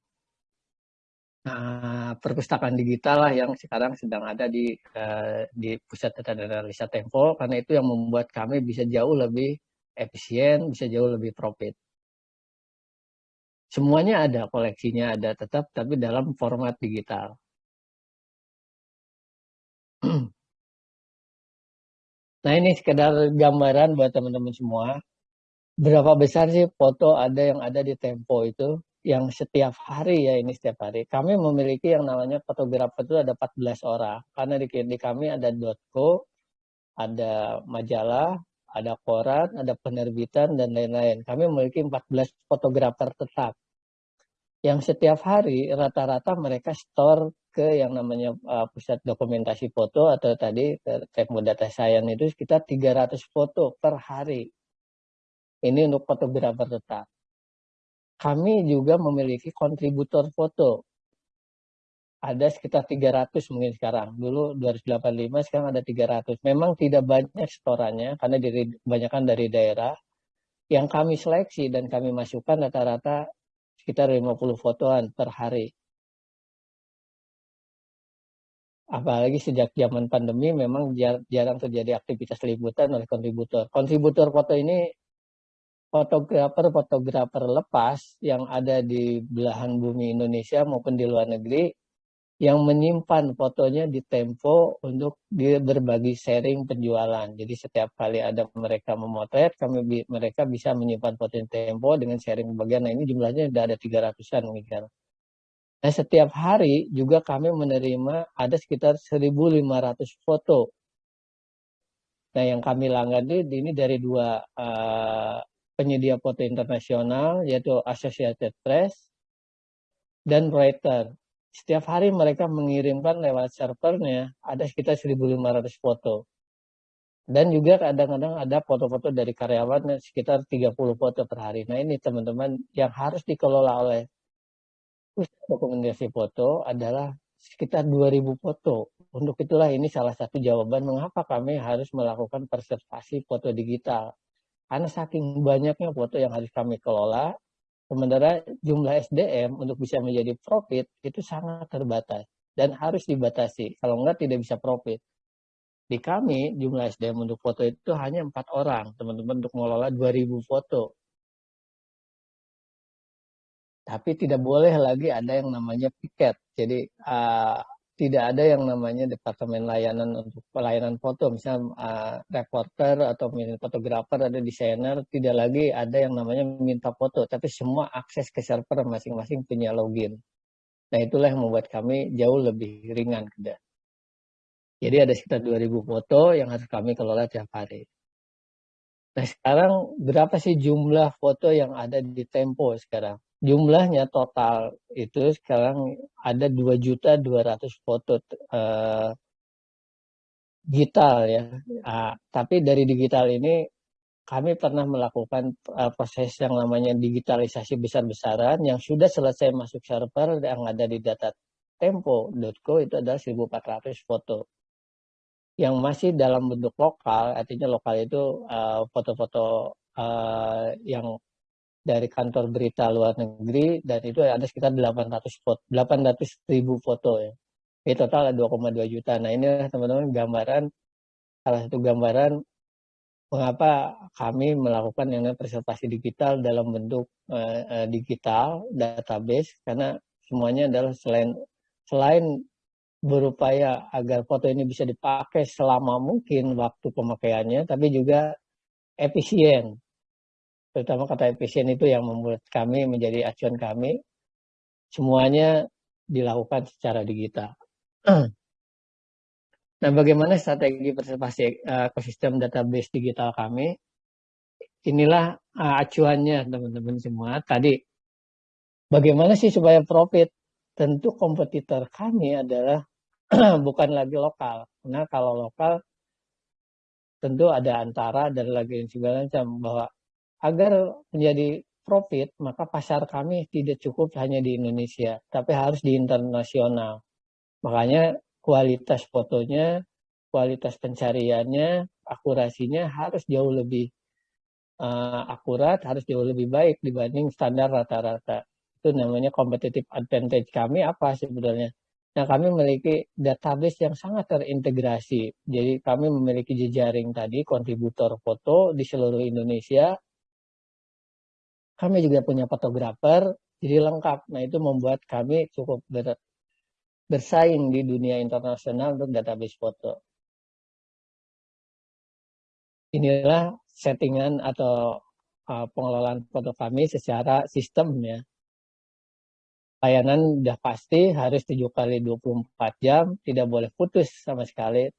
uh, perpustakaan digital lah yang sekarang sedang ada di uh, di pusat data analisa Tempo karena itu yang membuat kami bisa jauh lebih efisien, bisa jauh lebih profit. Semuanya ada, koleksinya ada tetap, tapi dalam format digital. Nah ini sekedar gambaran buat teman-teman semua. Berapa besar sih foto ada yang ada di Tempo itu? Yang setiap hari ya ini setiap hari. Kami memiliki yang namanya fotografer itu ada 14 orang. Karena di, di kami ada .co, ada majalah, ada koran, ada penerbitan, dan lain-lain. Kami memiliki 14 fotografer tetap. Yang setiap hari rata-rata mereka store ke yang namanya uh, pusat dokumentasi foto atau tadi Tempo Data Science itu sekitar 300 foto per hari. Ini untuk fotografer tetap. Kami juga memiliki kontributor foto ada sekitar 300 mungkin sekarang. Dulu 285, sekarang ada 300. Memang tidak banyak setorannya karena kebanyakan dari daerah. Yang kami seleksi dan kami masukkan rata-rata sekitar 50 fotoan per hari. Apalagi sejak zaman pandemi memang jarang terjadi aktivitas liputan oleh kontributor. Kontributor foto ini fotografer-fotografer lepas yang ada di belahan bumi Indonesia maupun di luar negeri yang menyimpan fotonya di Tempo untuk berbagi sharing penjualan. Jadi setiap kali ada mereka memotret, kami mereka bisa menyimpan foto di Tempo dengan sharing bagian. Nah ini jumlahnya sudah ada 300-an mungkin. Nah setiap hari juga kami menerima ada sekitar 1.500 foto. Nah yang kami langgani ini dari dua uh, penyedia foto internasional yaitu Associated Press dan Reuters setiap hari mereka mengirimkan lewat servernya ada sekitar 1.500 foto. Dan juga kadang-kadang ada foto-foto dari karyawan sekitar 30 foto per hari. Nah ini teman-teman yang harus dikelola oleh pusat dokumentasi foto adalah sekitar 2000 foto. Untuk itulah ini salah satu jawaban mengapa kami harus melakukan preservasi foto digital. Karena saking banyaknya foto yang harus kami kelola, Sementara jumlah SDM untuk bisa menjadi profit itu sangat terbatas dan harus dibatasi. Kalau enggak tidak bisa profit. Di kami jumlah SDM untuk foto itu hanya empat orang, teman-teman untuk mengelola 2000 foto. Tapi tidak boleh lagi ada yang namanya piket. Jadi uh, tidak ada yang namanya departemen layanan untuk pelayanan foto, misalnya uh, reporter atau fotografer, ada desainer, tidak lagi ada yang namanya minta foto, tapi semua akses ke server masing-masing punya login. Nah itulah yang membuat kami jauh lebih ringan. Jadi ada sekitar 2000 foto yang harus kami kelola tiap hari. Nah sekarang berapa sih jumlah foto yang ada di Tempo sekarang? Jumlahnya total itu sekarang ada 2.200 foto uh, digital ya. Nah, tapi dari digital ini kami pernah melakukan uh, proses yang namanya digitalisasi besar-besaran yang sudah selesai masuk server yang ada di data tempo.co itu adalah 1400 foto. Yang masih dalam bentuk lokal, artinya lokal itu uh, foto-foto yang dari kantor berita luar negeri dan itu ada sekitar 800 foto, 800 ribu foto ya. Ini total ada 2,2 juta. Nah ini teman-teman gambaran salah satu gambaran mengapa kami melakukan yang namanya preservasi digital dalam bentuk uh, digital database karena semuanya adalah selain selain berupaya agar foto ini bisa dipakai selama mungkin waktu pemakaiannya tapi juga efisien terutama kata efisien itu yang membuat kami menjadi acuan kami semuanya dilakukan secara digital Nah, bagaimana strategi preservasi uh, ekosistem database digital kami? Inilah uh, acuannya teman-teman semua. Tadi, bagaimana sih supaya profit? Tentu kompetitor kami adalah bukan lagi lokal. Karena kalau lokal, tentu ada antara dan lagi segala macam. Bahwa agar menjadi profit, maka pasar kami tidak cukup hanya di Indonesia, tapi harus di internasional. Makanya kualitas fotonya, kualitas pencariannya, akurasinya harus jauh lebih uh, akurat, harus jauh lebih baik dibanding standar rata-rata. Itu namanya competitive advantage kami apa sebenarnya? Nah, kami memiliki database yang sangat terintegrasi. Jadi kami memiliki jejaring tadi kontributor foto di seluruh Indonesia. Kami juga punya fotografer, jadi lengkap. Nah, itu membuat kami cukup ber, bersaing di dunia internasional untuk database foto. Inilah settingan atau uh, pengelolaan foto kami secara sistem ya. Layanan sudah pasti harus 7 kali 24 jam, tidak boleh putus sama sekali.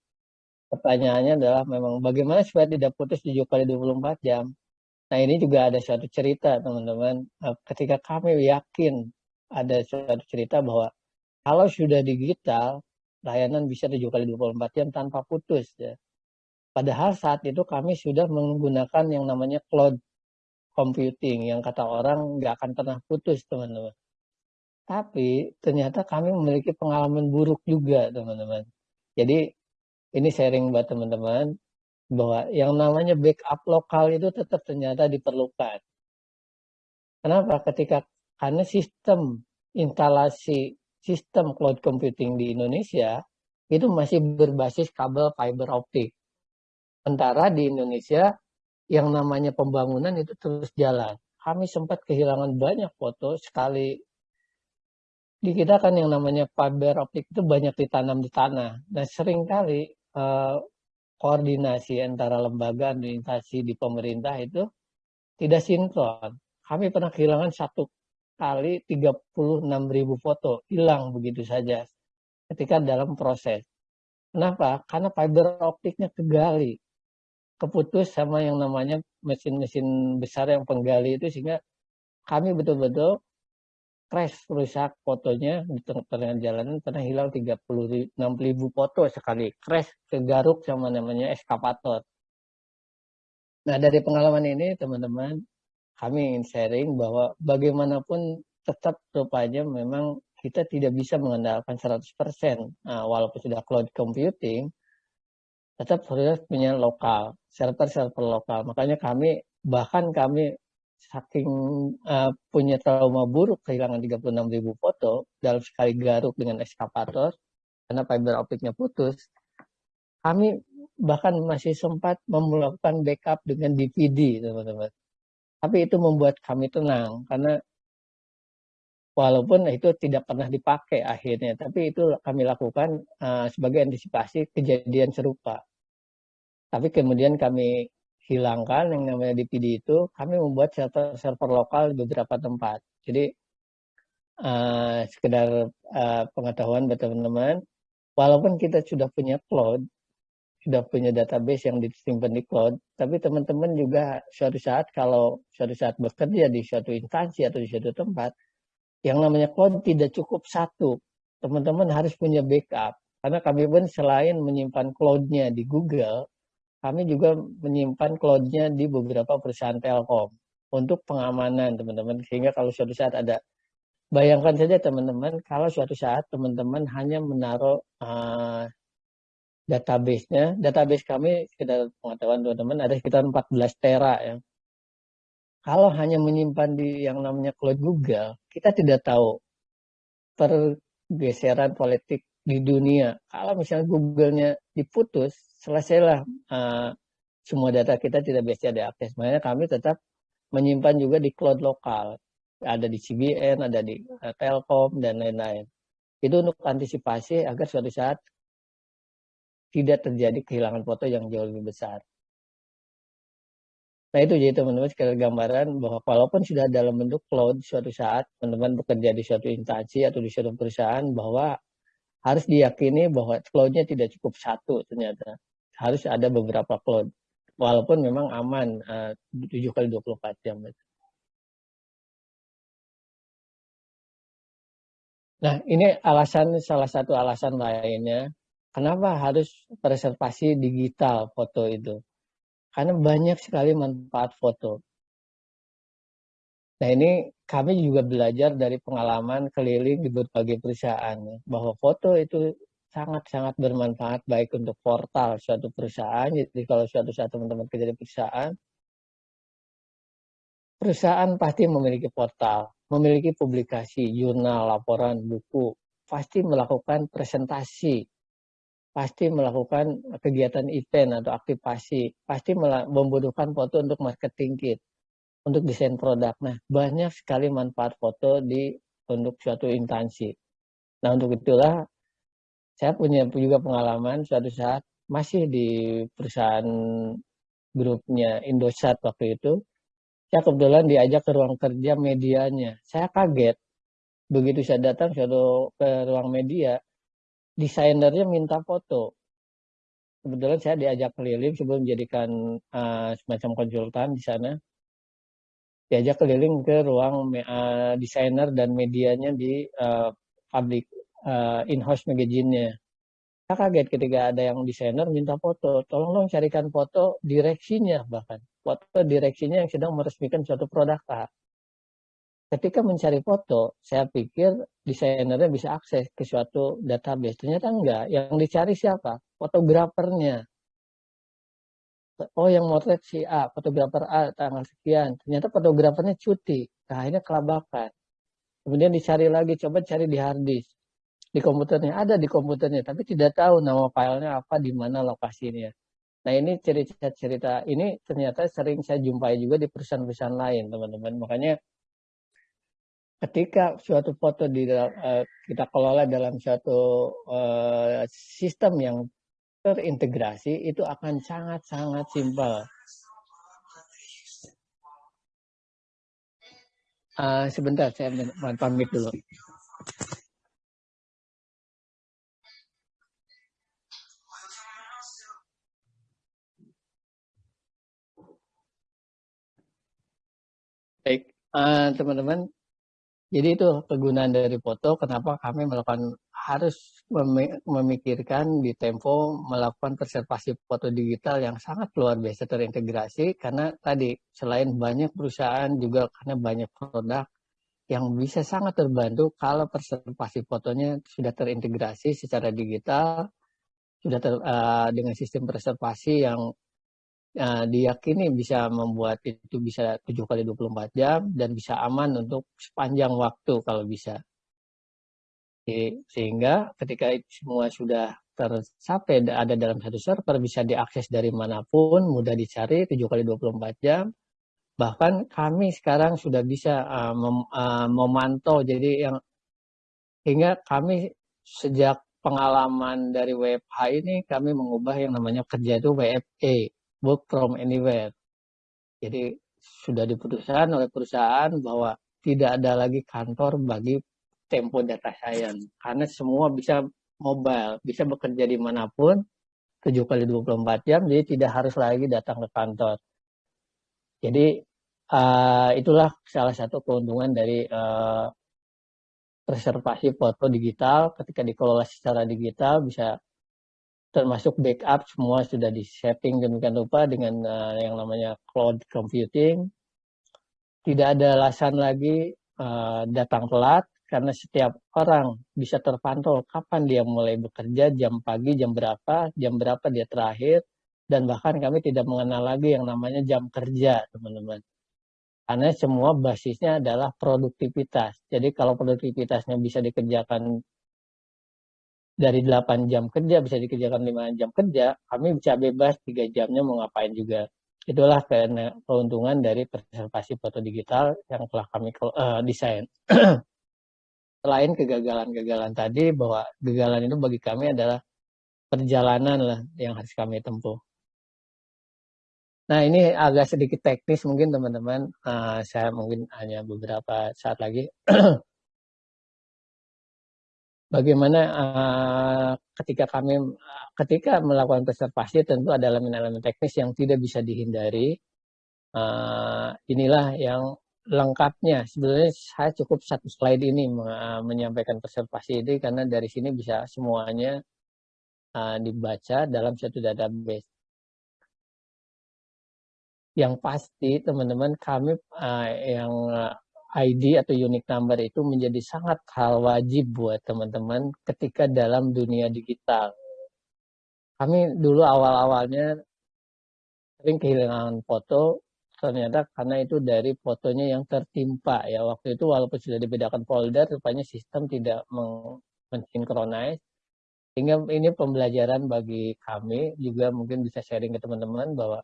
Pertanyaannya adalah memang bagaimana supaya tidak putus 7 kali 24 jam. Nah ini juga ada suatu cerita teman-teman. Uh, ketika kami yakin ada suatu cerita bahwa kalau sudah digital, layanan bisa 7 kali 24 jam tanpa putus ya. Padahal saat itu kami sudah menggunakan yang namanya cloud computing yang kata orang nggak akan pernah putus teman-teman. Tapi ternyata kami memiliki pengalaman buruk juga teman-teman. Jadi ini sharing buat teman-teman bahwa yang namanya backup lokal itu tetap ternyata diperlukan. Kenapa? Ketika karena sistem instalasi sistem cloud computing di Indonesia itu masih berbasis kabel fiber optik. Sementara di Indonesia yang namanya pembangunan itu terus jalan. Kami sempat kehilangan banyak foto sekali di kita kan yang namanya fiber optik itu banyak ditanam di tanah dan sering kali eh, koordinasi antara lembaga administrasi di pemerintah itu tidak sinkron. Kami pernah kehilangan satu kali 36 ribu foto hilang begitu saja ketika dalam proses. Kenapa? Karena fiber optiknya kegali, keputus sama yang namanya mesin-mesin besar yang penggali itu sehingga kami betul-betul crash rusak fotonya di tengah jalanan pernah hilang 36 ribu foto sekali crash kegaruk sama namanya eskapator. Nah dari pengalaman ini teman-teman kami ingin sharing bahwa bagaimanapun tetap rupanya memang kita tidak bisa mengandalkan 100%. Nah, walaupun sudah cloud computing, tetap harus punya lokal, server-server lokal. Makanya kami, bahkan kami saking uh, punya trauma buruk kehilangan 36 ribu foto dalam sekali garuk dengan eskapator, karena fiber optiknya putus, kami bahkan masih sempat melakukan backup dengan DVD, teman-teman. Tapi itu membuat kami tenang karena walaupun itu tidak pernah dipakai akhirnya, tapi itu kami lakukan uh, sebagai antisipasi kejadian serupa. Tapi kemudian kami hilangkan yang namanya DPD itu, kami membuat server-server lokal di beberapa tempat. Jadi uh, sekedar uh, pengetahuan buat teman-teman, walaupun kita sudah punya cloud, sudah punya database yang disimpan di cloud, tapi teman-teman juga suatu saat kalau suatu saat bekerja di suatu instansi atau di suatu tempat, yang namanya cloud tidak cukup satu. Teman-teman harus punya backup. Karena kami pun selain menyimpan cloud-nya di Google, kami juga menyimpan cloud-nya di beberapa perusahaan telkom untuk pengamanan teman-teman. Sehingga kalau suatu saat ada bayangkan saja teman-teman kalau suatu saat teman-teman hanya menaruh uh, database-nya database kami sekitar pengetahuan teman-teman ada sekitar 14 tera ya. Kalau hanya menyimpan di yang namanya cloud Google kita tidak tahu pergeseran politik di dunia. Kalau misalnya Google-nya diputus selesailah uh, semua data kita tidak bisa diakses makanya kami tetap menyimpan juga di cloud lokal. Ada di CBN, ada di uh, Telkom, dan lain-lain. Itu untuk antisipasi agar suatu saat tidak terjadi kehilangan foto yang jauh lebih besar. Nah itu jadi teman-teman sekali gambaran bahwa walaupun sudah dalam bentuk cloud suatu saat teman-teman bekerja di suatu instansi atau di suatu perusahaan bahwa harus diyakini bahwa cloudnya tidak cukup satu ternyata harus ada beberapa cloud walaupun memang aman eh, tujuh kali 24 jam. Nah, ini alasan salah satu alasan lainnya kenapa harus preservasi digital foto itu. Karena banyak sekali manfaat foto. Nah, ini kami juga belajar dari pengalaman keliling di berbagai perusahaan bahwa foto itu sangat-sangat bermanfaat baik untuk portal suatu perusahaan. Jadi kalau suatu saat teman-teman kerja di perusahaan, perusahaan pasti memiliki portal, memiliki publikasi, jurnal, laporan, buku, pasti melakukan presentasi, pasti melakukan kegiatan event atau aktivasi, pasti membutuhkan foto untuk marketing kit, untuk desain produk. Nah, banyak sekali manfaat foto di untuk suatu instansi. Nah, untuk itulah saya punya juga pengalaman suatu saat masih di perusahaan grupnya Indosat waktu itu. Saya kebetulan diajak ke ruang kerja medianya. Saya kaget. Begitu saya datang suatu ke ruang media, desainernya minta foto. Kebetulan saya diajak keliling sebelum menjadikan uh, semacam konsultan di sana. Diajak keliling ke ruang uh, desainer dan medianya di uh, uh, in-house magazine-nya. Saya kaget ketika ada yang desainer minta foto. Tolong dong carikan foto direksinya bahkan. Foto direksinya yang sedang meresmikan suatu produk A. Ketika mencari foto, saya pikir desainernya bisa akses ke suatu database. Ternyata enggak. Yang dicari siapa? Fotografernya. Oh yang motret si A, fotografer A tanggal sekian. Ternyata fotografernya cuti. Nah ini kelabakan. Kemudian dicari lagi, coba cari di hard disk di komputernya ada di komputernya tapi tidak tahu nama filenya apa di mana lokasinya nah ini cerita-cerita ini ternyata sering saya jumpai juga di perusahaan-perusahaan lain teman-teman makanya ketika suatu foto di uh, kita kelola dalam suatu uh, sistem yang terintegrasi itu akan sangat-sangat simpel. Uh, sebentar saya pamit dulu. Baik, uh, teman-teman. Jadi itu kegunaan dari foto. Kenapa kami melakukan harus memikirkan di Tempo melakukan preservasi foto digital yang sangat luar biasa terintegrasi karena tadi selain banyak perusahaan juga karena banyak produk yang bisa sangat terbantu kalau preservasi fotonya sudah terintegrasi secara digital sudah ter, uh, dengan sistem preservasi yang uh, diyakini bisa membuat itu bisa 7 kali 24 jam dan bisa aman untuk sepanjang waktu kalau bisa. Jadi, sehingga ketika itu semua sudah tercapai ada dalam satu server bisa diakses dari mana pun, mudah dicari 7 kali 24 jam. Bahkan kami sekarang sudah bisa uh, mem, uh, memantau jadi yang hingga kami sejak pengalaman dari WFH ini kami mengubah yang namanya kerja itu WFA work from anywhere. Jadi sudah diputuskan oleh perusahaan bahwa tidak ada lagi kantor bagi Tempo Data Science karena semua bisa mobile, bisa bekerja di mana pun 7 kali 24 jam, jadi tidak harus lagi datang ke kantor. Jadi uh, itulah salah satu keuntungan dari uh, preservasi foto digital ketika dikelola secara digital bisa termasuk backup semua sudah di setting demikian rupa dengan uh, yang namanya cloud computing. Tidak ada alasan lagi uh, datang telat karena setiap orang bisa terpantau kapan dia mulai bekerja, jam pagi, jam berapa, jam berapa dia terakhir, dan bahkan kami tidak mengenal lagi yang namanya jam kerja, teman-teman. Karena semua basisnya adalah produktivitas. Jadi kalau produktivitasnya bisa dikerjakan dari 8 jam kerja bisa dikerjakan 5 jam kerja, kami bisa bebas 3 jamnya mau ngapain juga. Itulah keuntungan dari preservasi foto digital yang telah kami uh, desain. Selain kegagalan-kegagalan tadi, bahwa kegagalan itu bagi kami adalah perjalanan lah yang harus kami tempuh. Nah ini agak sedikit teknis mungkin teman-teman, uh, saya mungkin hanya beberapa saat lagi bagaimana uh, ketika kami ketika melakukan preservasi tentu ada elemen-elemen teknis yang tidak bisa dihindari. Uh, inilah yang lengkapnya. Sebenarnya saya cukup satu slide ini menyampaikan preservasi ini karena dari sini bisa semuanya uh, dibaca dalam satu database. Yang pasti teman-teman kami uh, yang ID atau unique number itu menjadi sangat hal wajib buat teman-teman ketika dalam dunia digital. Kami dulu awal-awalnya sering kehilangan foto, ternyata karena itu dari fotonya yang tertimpa ya. Waktu itu walaupun sudah dibedakan folder, rupanya sistem tidak mensinkronis. Sehingga ini pembelajaran bagi kami, juga mungkin bisa sharing ke teman-teman bahwa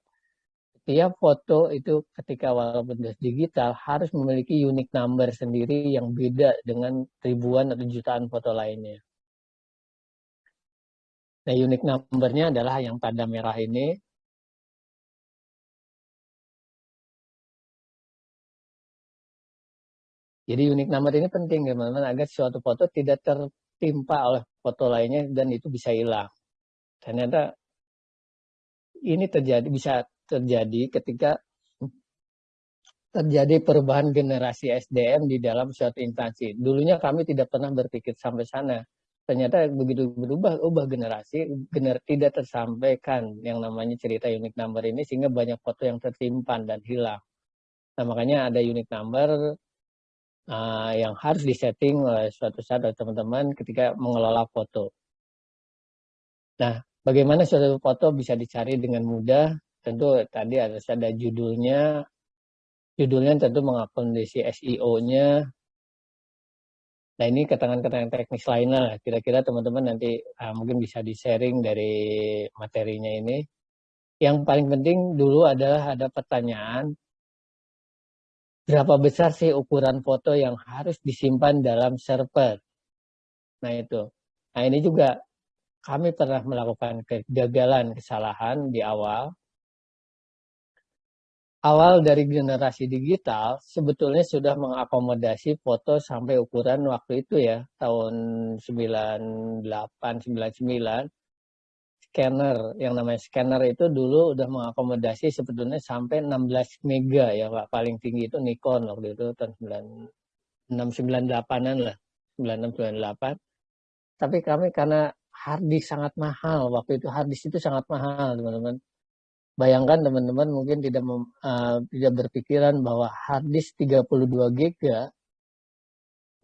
tiap foto itu ketika walaupun digital harus memiliki unique number sendiri yang beda dengan ribuan atau jutaan foto lainnya. Nah, unique numbernya adalah yang tanda merah ini. Jadi unique number ini penting teman-teman agar suatu foto tidak tertimpa oleh foto lainnya dan itu bisa hilang. Ternyata ini terjadi bisa terjadi ketika terjadi perubahan generasi SDM di dalam suatu instansi. Dulunya kami tidak pernah berpikir sampai sana. Ternyata begitu berubah ubah generasi, gener tidak tersampaikan yang namanya cerita unique number ini sehingga banyak foto yang tersimpan dan hilang. Nah makanya ada unique number uh, yang harus disetting oleh suatu saat oleh teman-teman ketika mengelola foto. Nah, bagaimana suatu foto bisa dicari dengan mudah tentu tadi harus ada judulnya. Judulnya tentu mengakomodasi SEO-nya nah ini keterangan-keterangan teknis lainnya lah. Kira-kira teman-teman nanti uh, mungkin bisa di-sharing dari materinya ini. Yang paling penting dulu adalah ada pertanyaan. Berapa besar sih ukuran foto yang harus disimpan dalam server? Nah itu. Nah ini juga kami pernah melakukan kegagalan kesalahan di awal awal dari generasi digital sebetulnya sudah mengakomodasi foto sampai ukuran waktu itu ya tahun 98 99 scanner yang namanya scanner itu dulu udah mengakomodasi sebetulnya sampai 16 mega ya Pak. Paling tinggi itu Nikon waktu itu tahun 698an lah 9698 tapi kami karena harddisk sangat mahal waktu itu harddisk itu sangat mahal teman-teman Bayangkan teman-teman mungkin tidak mem, uh, tidak berpikiran bahwa hard disk 32 GB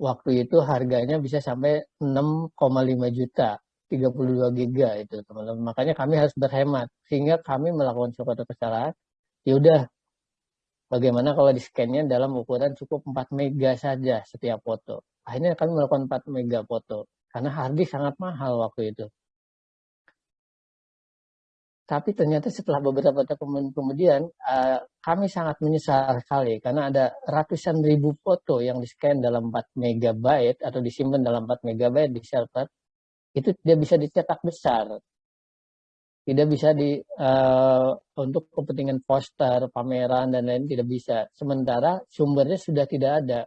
waktu itu harganya bisa sampai 6,5 juta 32 GB itu teman-teman. Makanya kami harus berhemat sehingga kami melakukan suatu kesalahan. Ya udah bagaimana kalau di scan-nya dalam ukuran cukup 4 mega saja setiap foto. Akhirnya kami melakukan 4 mega foto karena hard disk sangat mahal waktu itu. Tapi ternyata setelah beberapa tahun kemudian, uh, kami sangat menyesal sekali karena ada ratusan ribu foto yang di-scan dalam 4 megabyte atau disimpan dalam 4 megabyte di server, itu tidak bisa dicetak besar. Tidak bisa di uh, untuk kepentingan poster, pameran dan lain tidak bisa. Sementara sumbernya sudah tidak ada.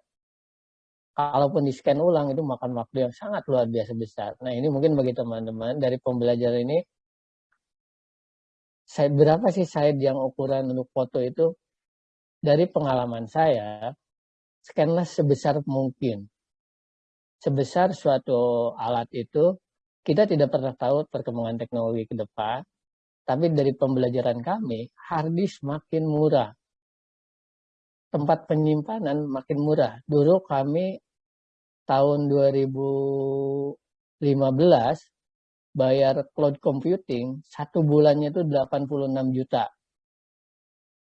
Kalaupun di scan ulang itu makan waktu yang sangat luar biasa besar. Nah ini mungkin bagi teman-teman dari pembelajaran ini saya berapa sih size yang ukuran untuk foto itu dari pengalaman saya scanlah sebesar mungkin sebesar suatu alat itu kita tidak pernah tahu perkembangan teknologi ke depan, tapi dari pembelajaran kami, hard disk makin murah. Tempat penyimpanan makin murah. Dulu kami tahun 2015 bayar cloud computing satu bulannya itu 86 juta.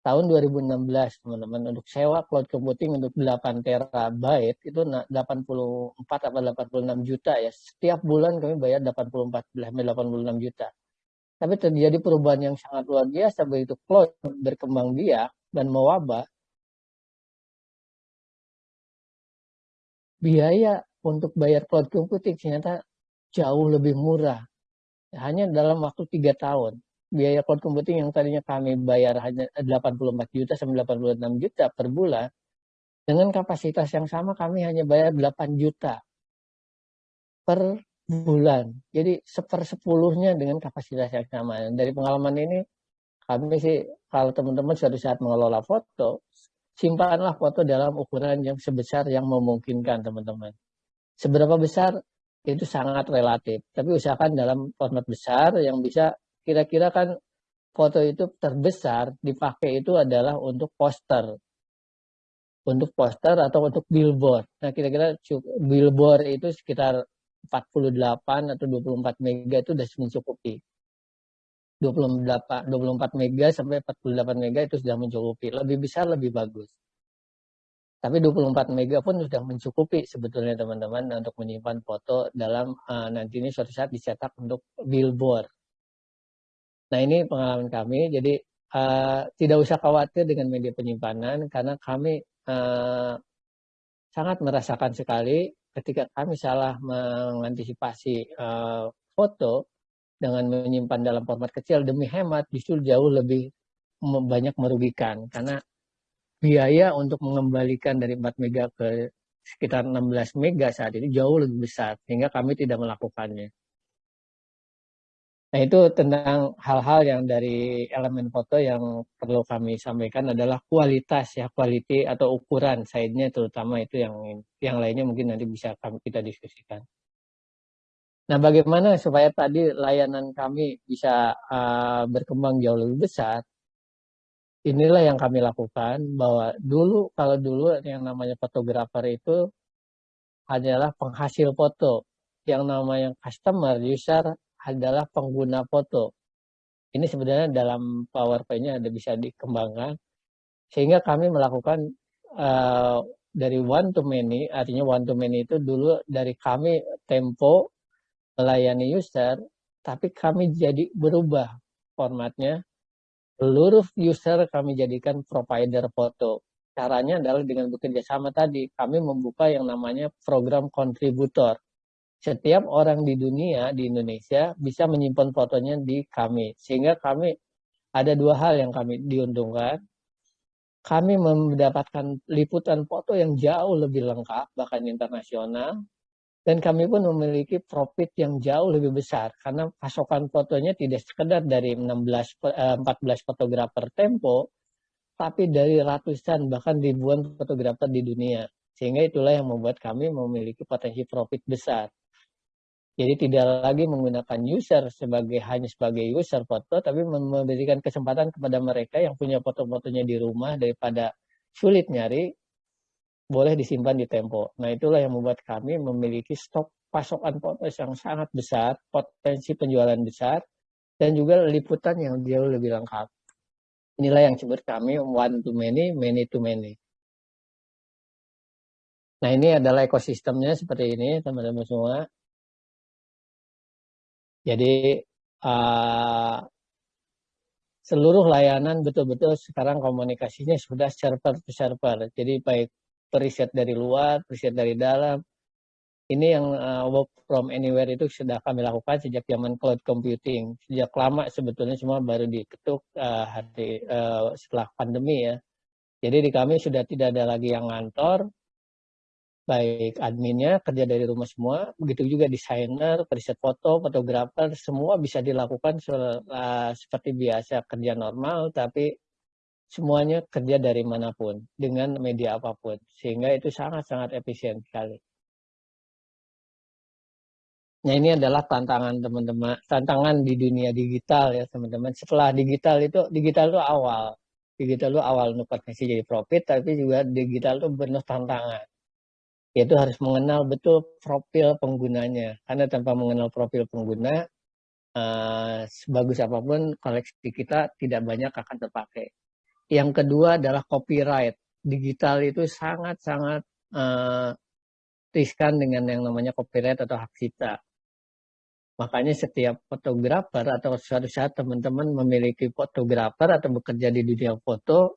Tahun 2016 teman-teman untuk sewa cloud computing untuk 8 terabyte itu 84 atau 86 juta ya. Setiap bulan kami bayar 84 86 juta. Tapi terjadi perubahan yang sangat luar biasa begitu cloud berkembang biak dan mewabah. Biaya untuk bayar cloud computing ternyata jauh lebih murah hanya dalam waktu tiga tahun. Biaya cloud computing yang tadinya kami bayar hanya 84 juta sampai 86 juta per bulan, dengan kapasitas yang sama kami hanya bayar 8 juta per bulan. Jadi sepersepuluhnya dengan kapasitas yang sama. Dari pengalaman ini, kami sih kalau teman-teman suatu saat mengelola foto, simpanlah foto dalam ukuran yang sebesar yang memungkinkan teman-teman. Seberapa besar itu sangat relatif. Tapi usahakan dalam format besar yang bisa kira-kira kan foto itu terbesar dipakai itu adalah untuk poster. Untuk poster atau untuk billboard. Nah kira-kira billboard itu sekitar 48 atau 24 mega itu sudah mencukupi. 28, 24 mega sampai 48 mega itu sudah mencukupi. Lebih besar lebih bagus. Tapi 24 mega pun sudah mencukupi sebetulnya teman-teman untuk menyimpan foto dalam uh, nanti ini suatu saat dicetak untuk billboard. Nah ini pengalaman kami, jadi uh, tidak usah khawatir dengan media penyimpanan karena kami uh, sangat merasakan sekali ketika kami salah mengantisipasi uh, foto dengan menyimpan dalam format kecil demi hemat justru jauh lebih banyak merugikan karena biaya untuk mengembalikan dari 4 mega ke sekitar 16 mega saat ini jauh lebih besar sehingga kami tidak melakukannya. Nah itu tentang hal-hal yang dari elemen foto yang perlu kami sampaikan adalah kualitas ya, quality atau ukuran size-nya terutama itu yang yang lainnya mungkin nanti bisa kami kita diskusikan. Nah bagaimana supaya tadi layanan kami bisa uh, berkembang jauh lebih besar? Inilah yang kami lakukan bahwa dulu kalau dulu yang namanya fotografer itu hanyalah penghasil foto. Yang namanya customer user adalah pengguna foto. Ini sebenarnya dalam PowerPoint-nya ada bisa dikembangkan. Sehingga kami melakukan uh, dari one to many artinya one to many itu dulu dari kami tempo melayani user tapi kami jadi berubah formatnya seluruh user kami jadikan provider foto. Caranya adalah dengan bekerja sama tadi, kami membuka yang namanya program kontributor. Setiap orang di dunia, di Indonesia, bisa menyimpan fotonya di kami. Sehingga kami ada dua hal yang kami diuntungkan. Kami mendapatkan liputan foto yang jauh lebih lengkap, bahkan internasional, dan kami pun memiliki profit yang jauh lebih besar karena pasokan fotonya tidak sekedar dari 16 14 eh, fotografer tempo tapi dari ratusan bahkan ribuan fotografer di dunia. Sehingga itulah yang membuat kami memiliki potensi profit besar. Jadi tidak lagi menggunakan user sebagai hanya sebagai user foto tapi memberikan kesempatan kepada mereka yang punya foto-fotonya di rumah daripada sulit nyari boleh disimpan di Tempo. Nah itulah yang membuat kami memiliki stok pasokan potes yang sangat besar, potensi penjualan besar, dan juga liputan yang jauh lebih lengkap. Inilah yang disebut kami one to many, many to many. Nah ini adalah ekosistemnya seperti ini teman-teman semua. Jadi uh, seluruh layanan betul-betul sekarang komunikasinya sudah server to server. Jadi baik periset dari luar, periset dari dalam. Ini yang uh, work from anywhere itu sudah kami lakukan sejak zaman cloud computing. Sejak lama sebetulnya semua baru diketuk uh, hari uh, setelah pandemi ya. Jadi di kami sudah tidak ada lagi yang ngantor, baik adminnya kerja dari rumah semua, begitu juga desainer, periset foto, fotografer, semua bisa dilakukan uh, seperti biasa kerja normal, tapi semuanya kerja dari mana pun dengan media apa pun sehingga itu sangat-sangat efisien sekali. Nah ini adalah tantangan teman-teman, tantangan di dunia digital ya teman-teman. Setelah digital itu, digital itu awal. Digital itu awal untuk potensi jadi profit, tapi juga digital itu benar tantangan. Yaitu harus mengenal betul profil penggunanya. Karena tanpa mengenal profil pengguna, uh, sebagus apa pun koleksi kita tidak banyak akan terpakai. Yang kedua adalah copyright. Digital itu sangat-sangat uh, riskan dengan yang namanya copyright atau hak cipta Makanya setiap fotografer atau suatu saat teman-teman memiliki fotografer atau bekerja di dunia foto,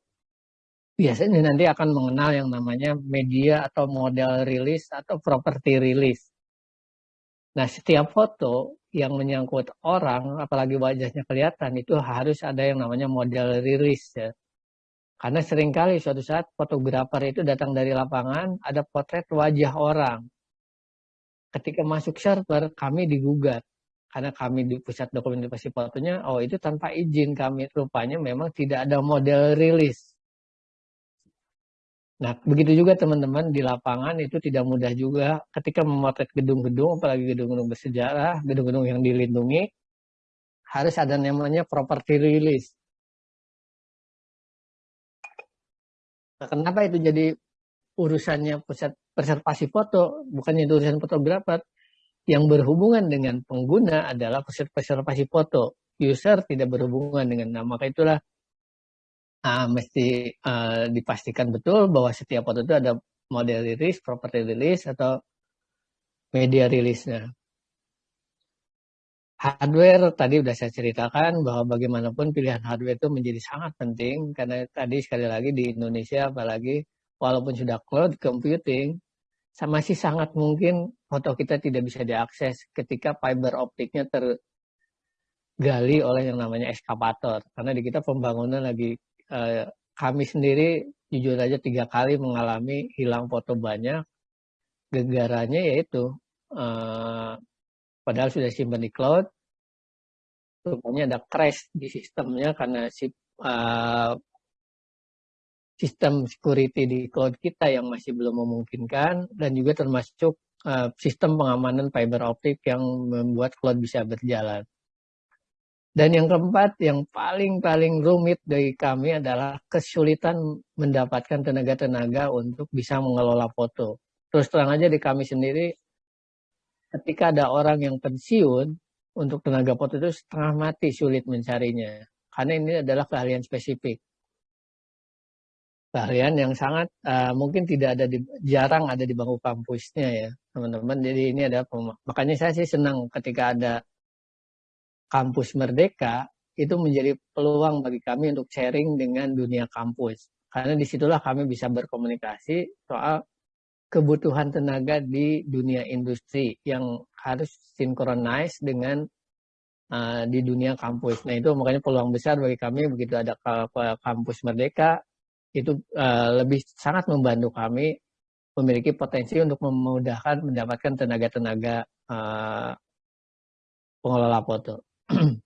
biasanya nanti akan mengenal yang namanya media atau model rilis atau properti rilis. Nah, setiap foto yang menyangkut orang, apalagi wajahnya kelihatan, itu harus ada yang namanya model rilis ya. Karena sering kali suatu saat fotografer itu datang dari lapangan, ada potret wajah orang. Ketika masuk server, kami digugat karena kami di pusat dokumentasi fotonya, oh itu tanpa izin kami rupanya memang tidak ada model rilis. Nah, begitu juga teman-teman di lapangan itu tidak mudah juga ketika memotret gedung-gedung, apalagi gedung-gedung bersejarah, gedung-gedung yang dilindungi, harus ada namanya property release. Kenapa itu jadi urusannya pusat preservasi foto, bukannya itu urusan fotografer? yang berhubungan dengan pengguna adalah preservasi foto. User tidak berhubungan dengan nama. Maka itulah uh, mesti uh, dipastikan betul bahwa setiap foto itu ada model rilis, property rilis, atau media rilisnya. Hardware tadi sudah saya ceritakan bahwa bagaimanapun pilihan hardware itu menjadi sangat penting karena tadi sekali lagi di Indonesia apalagi walaupun sudah cloud computing masih sangat mungkin foto kita tidak bisa diakses ketika fiber optiknya tergali oleh yang namanya eskavator. Karena di kita pembangunan lagi eh, kami sendiri jujur aja tiga kali mengalami hilang foto banyak. Gegaranya yaitu eh, padahal sudah simpan di cloud, rupanya ada crash di sistemnya karena si uh, sistem security di cloud kita yang masih belum memungkinkan dan juga termasuk uh, sistem pengamanan fiber optik yang membuat cloud bisa berjalan. Dan yang keempat, yang paling-paling rumit dari kami adalah kesulitan mendapatkan tenaga-tenaga untuk bisa mengelola foto. Terus terang aja di kami sendiri, ketika ada orang yang pensiun, untuk tenaga foto itu setengah mati sulit mencarinya. Karena ini adalah keahlian spesifik. Keahlian yang sangat uh, mungkin tidak ada di jarang ada di bangku kampusnya ya teman-teman. Jadi ini ada makanya saya sih senang ketika ada kampus merdeka itu menjadi peluang bagi kami untuk sharing dengan dunia kampus. Karena di situlah kami bisa berkomunikasi soal kebutuhan tenaga di dunia industri yang harus sinkronis dengan uh, di dunia kampus. Nah itu makanya peluang besar bagi kami begitu ada kampus merdeka itu uh, lebih sangat membantu kami memiliki potensi untuk memudahkan mendapatkan tenaga-tenaga uh, pengelola foto.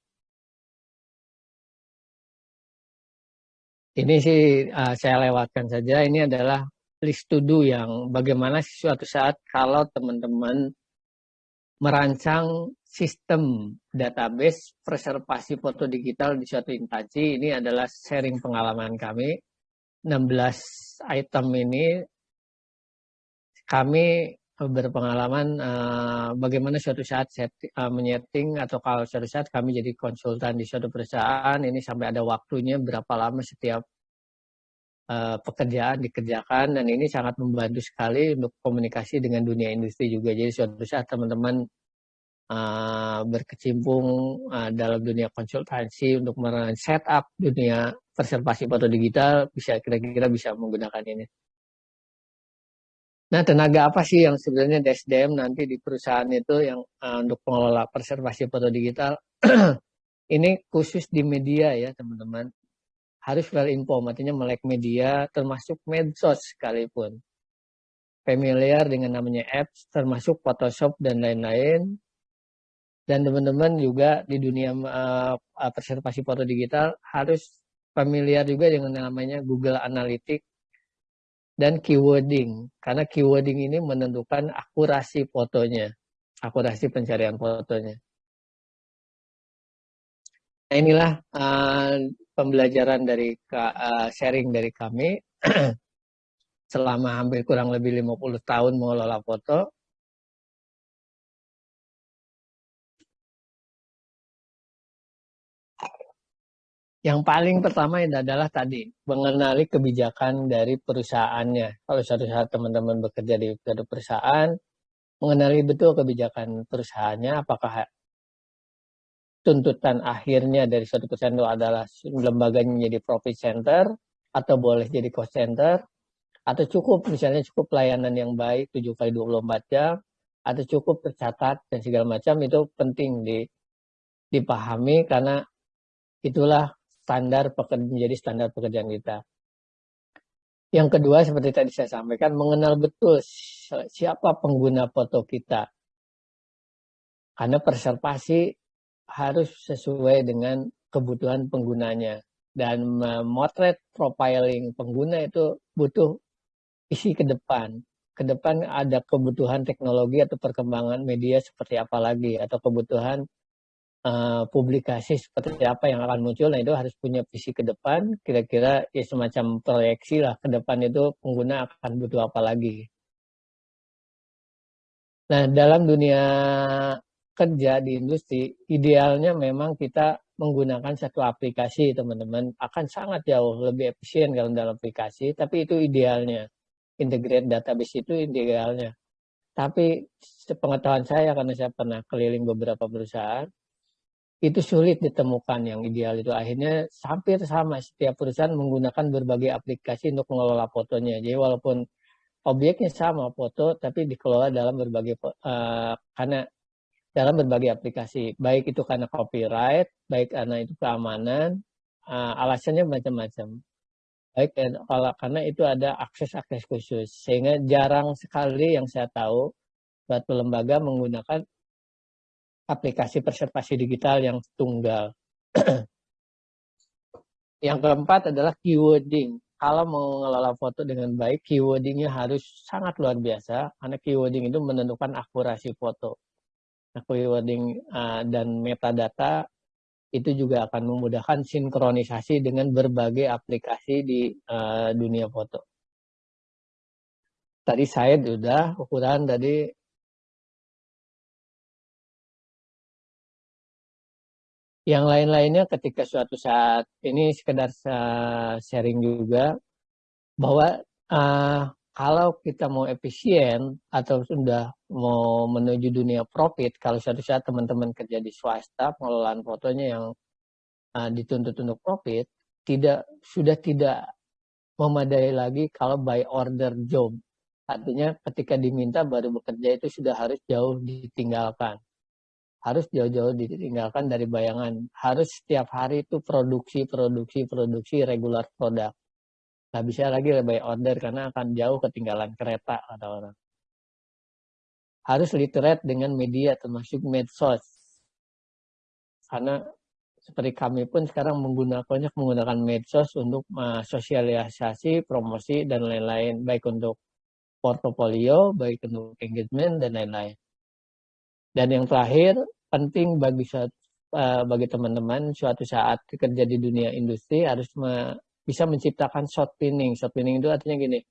Ini sih uh, saya lewatkan saja. Ini adalah list to do yang bagaimana suatu saat kalau teman-teman merancang sistem database preservasi foto digital di suatu instansi. Ini adalah sharing pengalaman kami 16 item ini kami berpengalaman uh, bagaimana suatu saat set, uh, menyeting atau kalau suatu saat kami jadi konsultan di suatu perusahaan ini sampai ada waktunya berapa lama setiap uh, pekerjaan dikerjakan dan ini sangat membantu sekali untuk komunikasi dengan dunia industri juga jadi suatu saat teman-teman uh, berkecimpung uh, dalam dunia konsultasi untuk set up dunia preservasi foto digital bisa kira-kira bisa menggunakan ini. Nah, tenaga apa sih yang sebenarnya DSDM nanti di perusahaan itu yang uh, untuk pengelola preservasi foto digital? ini khusus di media ya, teman-teman. Harus well informed, artinya melek media, termasuk medsos sekalipun. Familiar dengan namanya apps, termasuk Photoshop dan lain-lain. Dan teman-teman juga di dunia uh, preservasi foto digital harus familiar juga dengan namanya Google Analytics dan keywording. Karena keywording ini menentukan akurasi fotonya. akurasi pencarian fotonya. Nah, inilah uh, pembelajaran dari uh, sharing dari kami selama hampir kurang lebih 50 tahun mengelola foto. Yang paling pertama adalah tadi mengenali kebijakan dari perusahaannya. Kalau suatu saat teman-teman bekerja di perusahaan, mengenali betul kebijakan perusahaannya, apakah tuntutan akhirnya dari suatu perusahaan itu adalah lembaganya menjadi profit center atau boleh jadi cost center atau cukup misalnya cukup pelayanan yang baik 7 kali 24 jam atau cukup tercatat dan segala macam itu penting di dipahami karena itulah standar pekerjaan menjadi standar pekerjaan kita. Yang kedua seperti tadi saya sampaikan mengenal betul siapa pengguna foto kita. Karena preservasi harus sesuai dengan kebutuhan penggunanya dan memotret profiling pengguna itu butuh isi ke depan. Ke depan ada kebutuhan teknologi atau perkembangan media seperti apa lagi atau kebutuhan uh, publikasi seperti apa yang akan muncul. Nah itu harus punya visi ke depan. Kira-kira ya semacam proyeksi lah ke depan itu pengguna akan butuh apa lagi. Nah dalam dunia kerja di industri, idealnya memang kita menggunakan satu aplikasi, teman-teman, akan sangat jauh lebih efisien kalau dalam aplikasi, tapi itu idealnya. Integrate database itu idealnya. Tapi sepengetahuan saya, karena saya pernah keliling beberapa perusahaan, itu sulit ditemukan yang ideal itu. Akhirnya hampir sama, setiap perusahaan menggunakan berbagai aplikasi untuk mengelola fotonya. Jadi walaupun objeknya sama foto, tapi dikelola dalam berbagai, uh, karena dalam berbagai aplikasi, baik itu karena copyright, baik karena itu keamanan, uh, alasannya macam-macam. Baik kalau karena itu ada akses-akses khusus, sehingga jarang sekali yang saya tahu suatu lembaga menggunakan aplikasi preservasi digital yang tunggal. yang keempat adalah keywording. Kalau mengelola foto dengan baik, keywordingnya harus sangat luar biasa, karena keywording itu menentukan akurasi foto keywording uh, dan metadata itu juga akan memudahkan sinkronisasi dengan berbagai aplikasi di uh, dunia foto. Tadi saya sudah ukuran tadi yang lain-lainnya ketika suatu saat ini sekedar sharing juga bahwa uh, kalau kita mau efisien atau sudah mau menuju dunia profit, kalau suatu saat teman-teman kerja di swasta, pengelolaan fotonya yang uh, dituntut untuk profit, tidak sudah tidak memadai lagi kalau by order job. Artinya ketika diminta baru bekerja itu sudah harus jauh ditinggalkan. Harus jauh-jauh ditinggalkan dari bayangan. Harus setiap hari itu produksi, produksi, produksi regular produk nggak bisa lagi by order karena akan jauh ketinggalan kereta kata orang. Harus literate dengan media termasuk medsos. Karena seperti kami pun sekarang menggunakannya menggunakan medsos untuk sosialisasi, promosi dan lain-lain baik untuk portofolio, baik untuk engagement dan lain-lain. Dan yang terakhir penting bagi uh, bagi teman-teman suatu saat kerja di dunia industri harus bisa menciptakan short pinning. Short pinning itu artinya gini,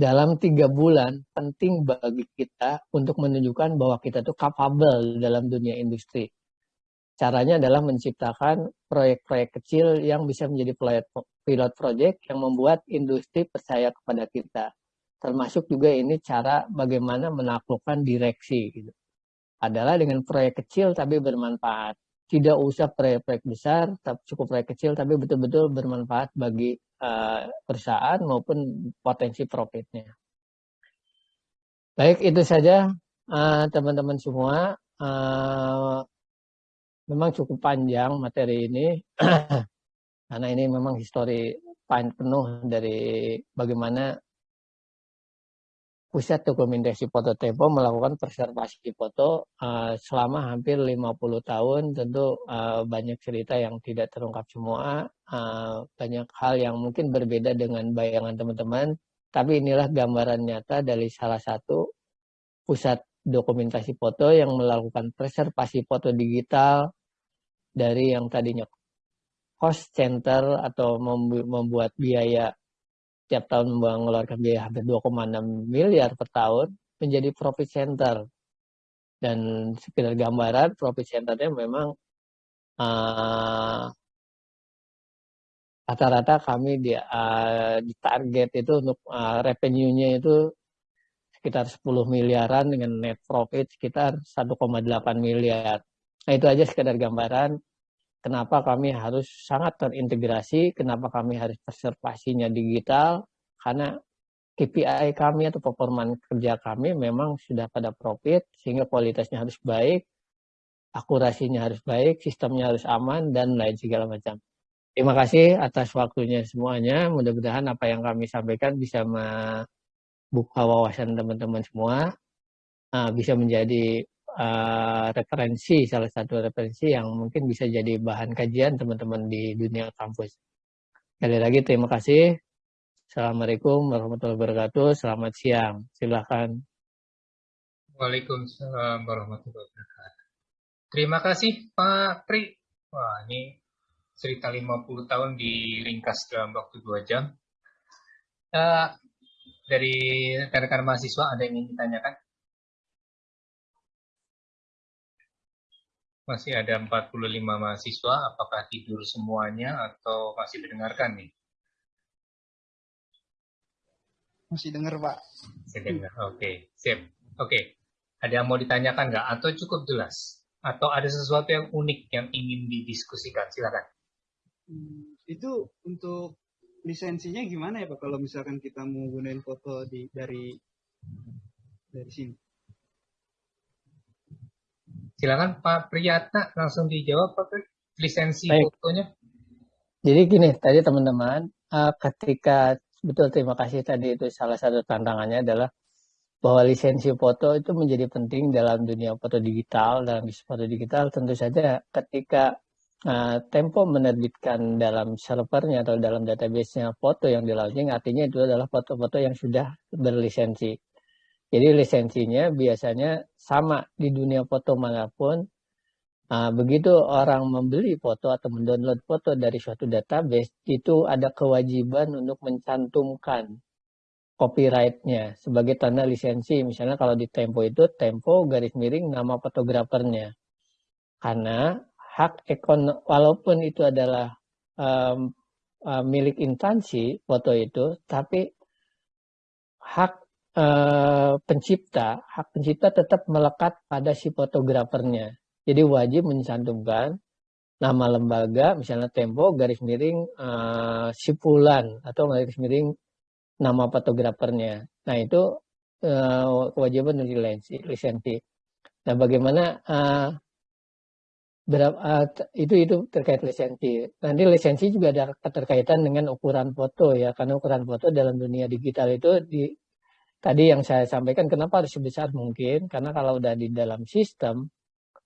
dalam tiga bulan penting bagi kita untuk menunjukkan bahwa kita tuh capable dalam dunia industri. Caranya adalah menciptakan proyek-proyek kecil yang bisa menjadi pilot project yang membuat industri percaya kepada kita. Termasuk juga ini cara bagaimana menaklukkan direksi gitu. Adalah dengan proyek kecil tapi bermanfaat tidak usah proyek-proyek besar, cukup proyek kecil, tapi betul-betul bermanfaat bagi uh, perusahaan maupun potensi profitnya. Baik, itu saja eh, teman-teman uh, semua. Uh, memang cukup panjang materi ini, karena ini memang histori penuh dari bagaimana Pusat Dokumentasi Foto Tempo melakukan preservasi foto uh, selama hampir 50 tahun. Tentu uh, banyak cerita yang tidak terungkap semua, uh, banyak hal yang mungkin berbeda dengan bayangan teman-teman. Tapi inilah gambaran nyata dari salah satu pusat dokumentasi foto yang melakukan preservasi foto digital dari yang tadinya cost center atau membuat biaya tiap tahun mengeluarkan biaya hampir 2,6 miliar per tahun menjadi profit center. Dan sekedar gambaran, profit centernya memang uh, rata-rata kami di, uh, di target itu untuk uh, revenue-nya itu sekitar 10 miliaran dengan net profit sekitar 1,8 miliar. Nah itu aja sekedar gambaran kenapa kami harus sangat terintegrasi, kenapa kami harus preservasinya digital, karena KPI kami atau performa kerja kami memang sudah pada profit, sehingga kualitasnya harus baik, akurasinya harus baik, sistemnya harus aman, dan lain segala macam. Terima kasih atas waktunya semuanya. Mudah-mudahan apa yang kami sampaikan bisa membuka wawasan teman-teman semua, uh, bisa menjadi uh, referensi, salah satu referensi yang mungkin bisa jadi bahan kajian teman-teman di dunia kampus. Sekali lagi terima kasih. Assalamualaikum warahmatullahi wabarakatuh. Selamat siang. Silakan. Waalaikumsalam warahmatullahi wabarakatuh. Terima kasih Pak Pri. Wah, ini cerita 50 tahun diringkas dalam waktu 2 jam. Uh, dari rekan-rekan mahasiswa ada yang ingin ditanyakan? Masih ada 45 mahasiswa, apakah tidur semuanya atau masih mendengarkan nih? Masih dengar, Pak. Masih dengar, oke. Okay. Sip. Oke. Okay. Ada yang mau ditanyakan nggak? Atau cukup jelas? Atau ada sesuatu yang unik yang ingin didiskusikan? Silakan. Hmm, itu untuk lisensinya gimana ya Pak kalau misalkan kita mau gunain foto di dari dari sini? Silakan Pak Priyatna langsung dijawab Pak Pri. Lisensi Baik. fotonya. Jadi gini, tadi teman-teman, uh, ketika betul terima kasih tadi itu salah satu tantangannya adalah bahwa lisensi foto itu menjadi penting dalam dunia foto digital, dalam bisnis foto digital tentu saja ketika uh, Tempo menerbitkan dalam servernya atau dalam database-nya foto yang di launching, artinya itu adalah foto-foto yang sudah berlisensi. Jadi lisensinya biasanya sama di dunia foto mana pun. Nah, begitu orang membeli foto atau mendownload foto dari suatu database, itu ada kewajiban untuk mencantumkan copyright-nya sebagai tanda lisensi. Misalnya kalau di Tempo itu Tempo garis miring nama fotografernya. Karena hak ekon walaupun itu adalah um, uh, milik instansi foto itu, tapi hak Eh, pencipta, hak pencipta tetap melekat pada si fotografernya. Jadi wajib mencantumkan nama lembaga, misalnya Tempo, garis miring uh, Sipulan, atau garis miring nama fotografernya. Nah itu uh, kewajiban dari lisensi. Nah bagaimana uh, berapa, uh, itu itu terkait lisensi. Nanti lisensi juga ada keterkaitan dengan ukuran foto ya, karena ukuran foto dalam dunia digital itu di tadi yang saya sampaikan kenapa harus sebesar mungkin karena kalau udah di dalam sistem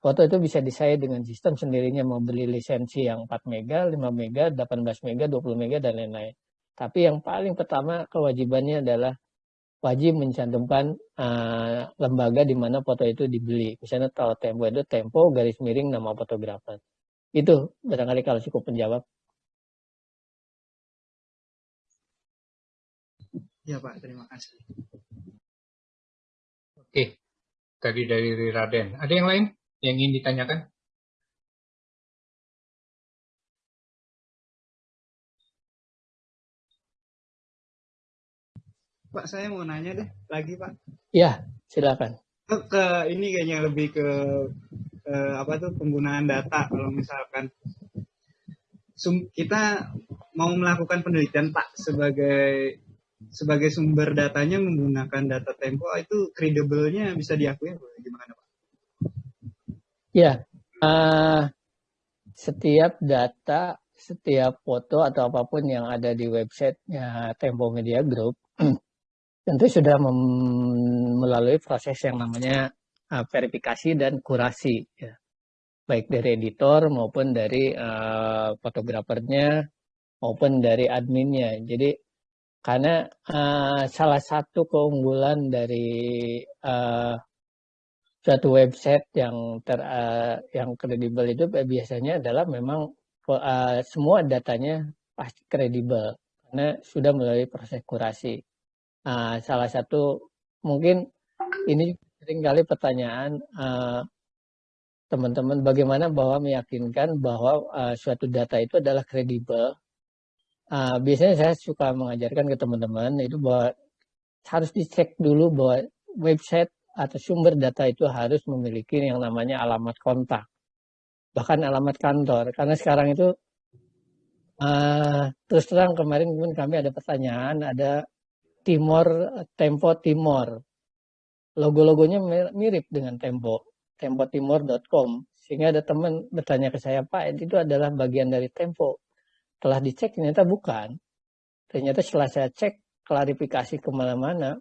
foto itu bisa disayat dengan sistem sendirinya mau beli lisensi yang 4 mega, 5 mega, 18 mega, 20 mega dan lain-lain. Tapi yang paling pertama kewajibannya adalah wajib mencantumkan uh, lembaga di mana foto itu dibeli. Misalnya kalau Tempo itu Tempo garis miring nama fotografer. Itu barangkali kalau cukup menjawab. Ya Pak, terima kasih. Oke, tadi dari Raden. Ada yang lain yang ingin ditanyakan? Pak, saya mau nanya deh lagi Pak. Ya, silakan. Ke, ke ini kayaknya lebih ke eh, apa tuh penggunaan data kalau misalkan sum, kita mau melakukan penelitian Pak sebagai sebagai sumber datanya menggunakan data Tempo itu kredibelnya bisa diakui gimana Pak? Ya, uh, setiap data, setiap foto atau apa pun yang ada di websitenya Tempo Media Group tentu sudah melalui proses yang namanya uh, verifikasi dan kurasi, ya. baik dari editor maupun dari uh, fotografernya maupun dari adminnya. Jadi karena uh, salah satu keunggulan dari uh, suatu website yang ter uh, yang kredibel itu biasanya adalah memang uh, semua datanya pasti kredibel karena sudah melalui proses kurasi. Uh, salah satu mungkin ini sering kali pertanyaan teman-teman uh, bagaimana bahwa meyakinkan bahwa uh, suatu data itu adalah kredibel. Uh, biasanya saya suka mengajarkan ke teman-teman itu bahwa harus dicek dulu bahwa website atau sumber data itu harus memiliki yang namanya alamat kontak, bahkan alamat kantor. Karena sekarang itu uh, terus terang kemarin pun kami ada pertanyaan, ada Timor Tempo Timor, logo-logonya mirip dengan Tempo, tempotimor.com. Sehingga ada teman bertanya ke saya, Pak, itu adalah bagian dari Tempo. Telah dicek ternyata bukan. Ternyata setelah saya cek klarifikasi ke mana-mana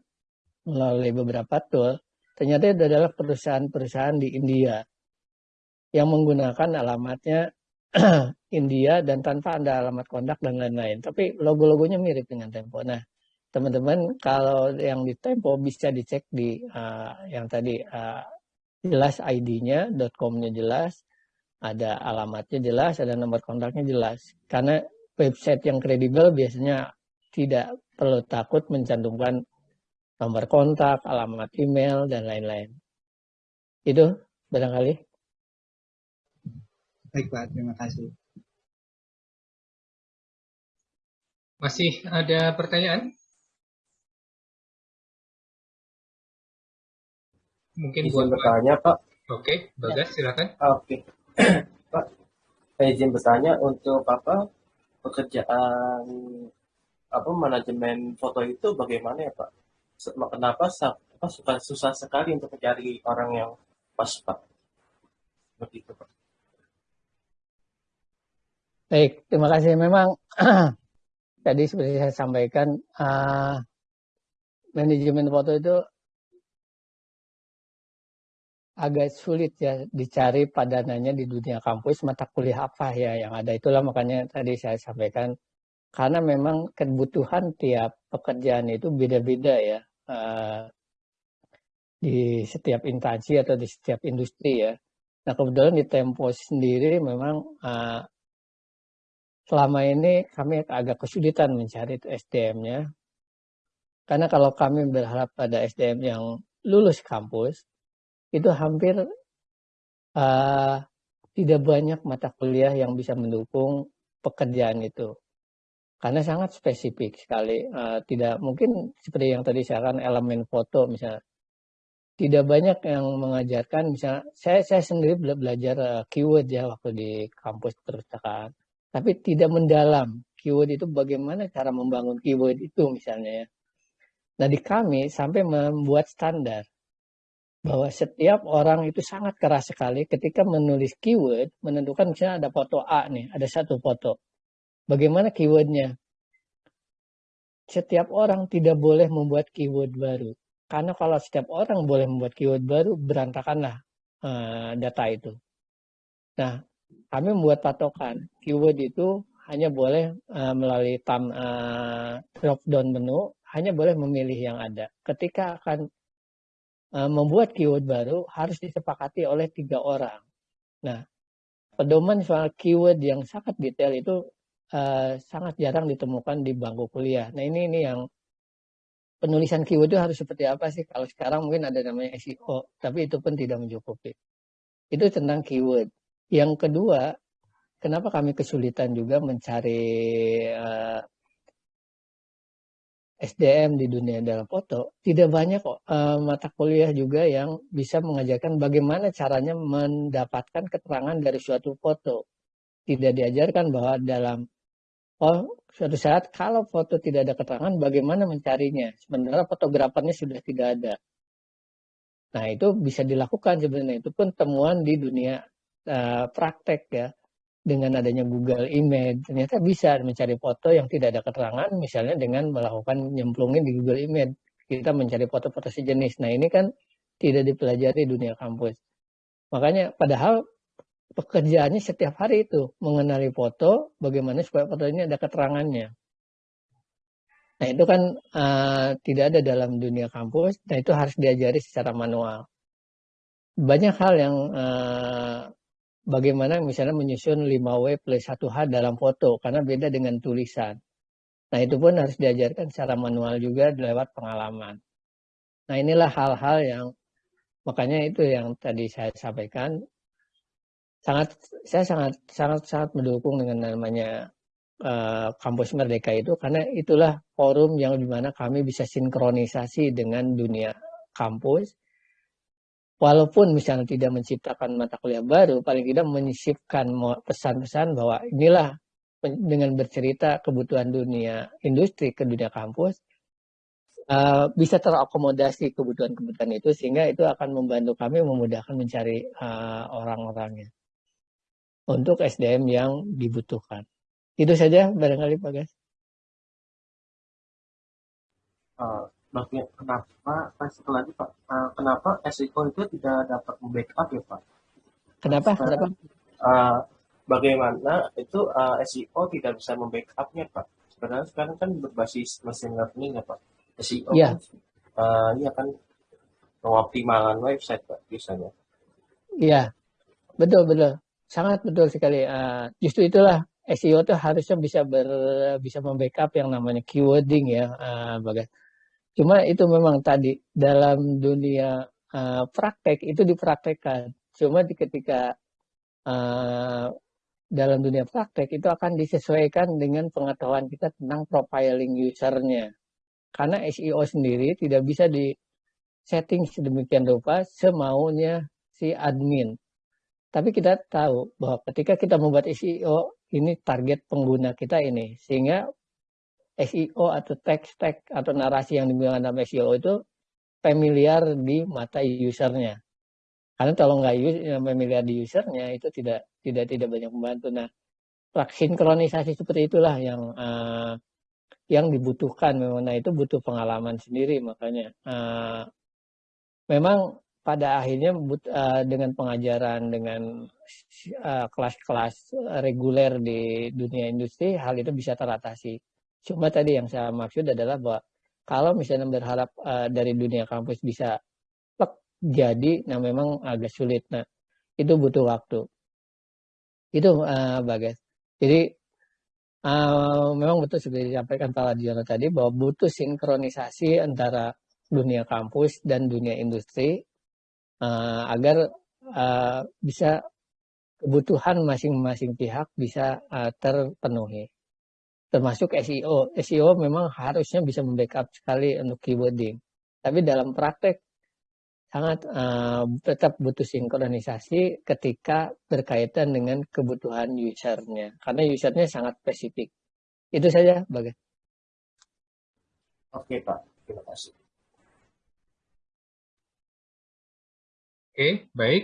melalui beberapa tool, Ternyata itu adalah perusahaan-perusahaan di India yang menggunakan alamatnya India dan tanpa ada alamat kontak dan lain-lain. Tapi logo-logonya mirip dengan Tempo. Nah, teman-teman kalau yang di Tempo bisa dicek di uh, yang tadi uh, jelas ID-nya, .com-nya jelas, ada alamatnya jelas, ada nomor kontaknya jelas. Karena website yang kredibel biasanya tidak perlu takut mencantumkan nomor kontak, alamat email, dan lain-lain. Itu barangkali. Baik Pak, terima kasih. Masih ada pertanyaan? Mungkin izin buat bertanya Pak. Oke, Bagas ya. silakan. Oke. Pak, izin bertanya untuk apa? Pekerjaan apa manajemen foto itu bagaimana ya Pak? kenapa apa, suka susah sekali untuk mencari orang yang pas pak? Seperti itu pak. Baik terima kasih. Memang tadi seperti saya sampaikan uh, manajemen foto itu agak sulit ya dicari padanannya di dunia kampus mata kuliah apa ya yang ada itulah makanya tadi saya sampaikan karena memang kebutuhan tiap pekerjaan itu beda-beda ya uh, di setiap instansi atau di setiap industri ya. Nah kebetulan di Tempo sendiri memang uh, selama ini kami agak kesulitan mencari SDM-nya. Karena kalau kami berharap pada SDM yang lulus kampus, itu hampir uh, tidak banyak mata kuliah yang bisa mendukung pekerjaan itu karena sangat spesifik sekali. Uh, tidak mungkin seperti yang tadi saya kan elemen foto misalnya. Tidak banyak yang mengajarkan misalnya saya saya sendiri belajar uh, keyword ya waktu di kampus perpustakaan. Tapi tidak mendalam keyword itu bagaimana cara membangun keyword itu misalnya ya. Nah di kami sampai membuat standar bahwa setiap orang itu sangat keras sekali ketika menulis keyword menentukan misalnya ada foto A nih, ada satu foto Bagaimana keywordnya? Setiap orang tidak boleh membuat keyword baru. Karena kalau setiap orang boleh membuat keyword baru, berantakanlah uh, data itu. Nah, kami membuat patokan. Keyword itu hanya boleh uh, melalui tam, uh, drop down menu, hanya boleh memilih yang ada. Ketika akan membuat keyword baru, harus disepakati oleh tiga orang. Nah, pedoman soal keyword yang sangat detail itu uh, sangat jarang ditemukan di bangku kuliah. Nah ini ini yang penulisan keyword itu harus seperti apa sih? Kalau sekarang mungkin ada namanya SEO, tapi itu pun tidak mencukupi. Itu tentang keyword. Yang kedua, kenapa kami kesulitan juga mencari uh, eh, SDM di dunia dalam foto? Tidak banyak kok uh, mata kuliah juga yang bisa mengajarkan bagaimana caranya mendapatkan keterangan dari suatu foto. Tidak diajarkan bahwa dalam oh suatu saat kalau foto tidak ada keterangan bagaimana mencarinya sementara fotografernya sudah tidak ada nah itu bisa dilakukan sebenarnya itu pun temuan di dunia uh, praktek ya dengan adanya Google Image ternyata bisa mencari foto yang tidak ada keterangan misalnya dengan melakukan nyemplungin di Google Image kita mencari foto-foto sejenis nah ini kan tidak dipelajari dunia kampus makanya padahal pekerjaannya setiap hari itu mengenali foto, bagaimana supaya foto ini ada keterangannya. Nah itu kan uh, tidak ada dalam dunia kampus, nah itu harus diajari secara manual. banyak hal yang uh, bagaimana misalnya menyusun 5W plus 1H dalam foto karena beda dengan tulisan. Nah itu pun harus diajarkan secara manual juga lewat pengalaman. Nah inilah hal-hal yang makanya itu yang tadi saya sampaikan sangat saya sangat sangat sangat mendukung dengan namanya uh, kampus merdeka itu karena itulah forum yang di mana kami bisa sinkronisasi dengan dunia kampus walaupun misalnya tidak menciptakan mata kuliah baru paling tidak menyisipkan pesan-pesan bahwa inilah dengan bercerita kebutuhan dunia industri ke dunia kampus uh, bisa terakomodasi kebutuhan-kebutuhan itu sehingga itu akan membantu kami memudahkan mencari uh, orang-orangnya untuk SDM yang dibutuhkan. Itu saja barangkali Pak Gas. Uh, kenapa satu lagi Pak, uh, kenapa SEO itu tidak dapat membackup ya Pak? Kenapa? Sekarang, kenapa? Uh, bagaimana itu uh, eh, SEO tidak bisa membackupnya Pak? Sebenarnya sekarang kan berbasis mesin learning ya Pak. SEO ya. kan uh, ini akan mengoptimalkan website Pak biasanya. Iya, betul betul, sangat betul sekali. Uh, justru itulah SEO itu harusnya bisa ber bisa membackup yang namanya keywording ya, uh, bagas. Cuma itu memang tadi dalam dunia uh, praktek itu dipraktekkan. Cuma di ketika uh, dalam dunia praktek itu akan disesuaikan dengan pengetahuan kita tentang profiling usernya. Karena SEO sendiri tidak bisa di setting sedemikian rupa semaunya si admin. Tapi kita tahu bahwa ketika kita membuat SEO, ini target pengguna kita ini. Sehingga SEO atau text tag atau narasi yang digunakan dalam SEO itu familiar di mata usernya. Karena kalau nggak familiar di usernya itu tidak tidak tidak banyak membantu. Nah, sinkronisasi seperti itulah yang uh, yang dibutuhkan memang nah itu butuh pengalaman sendiri makanya uh, memang pada akhirnya but, uh, dengan pengajaran dengan kelas-kelas uh, reguler di dunia industri hal itu bisa teratasi cuma tadi yang saya maksud adalah bahwa kalau misalnya berharap uh, dari dunia kampus bisa jadi nah memang agak sulit nah itu butuh waktu itu uh, Bagas. Jadi uh, memang betul seperti disampaikan Pak Ladiono tadi bahwa butuh sinkronisasi antara dunia kampus dan dunia industri uh, agar uh, bisa kebutuhan masing-masing pihak bisa uh, terpenuhi. Termasuk SEO. SEO memang harusnya bisa membackup sekali untuk keywording. Tapi dalam praktek sangat uh, tetap butuh sinkronisasi ketika berkaitan dengan kebutuhan usernya. Karena usernya sangat spesifik. Itu saja bagai oke pak. Terima kasih. Oke baik.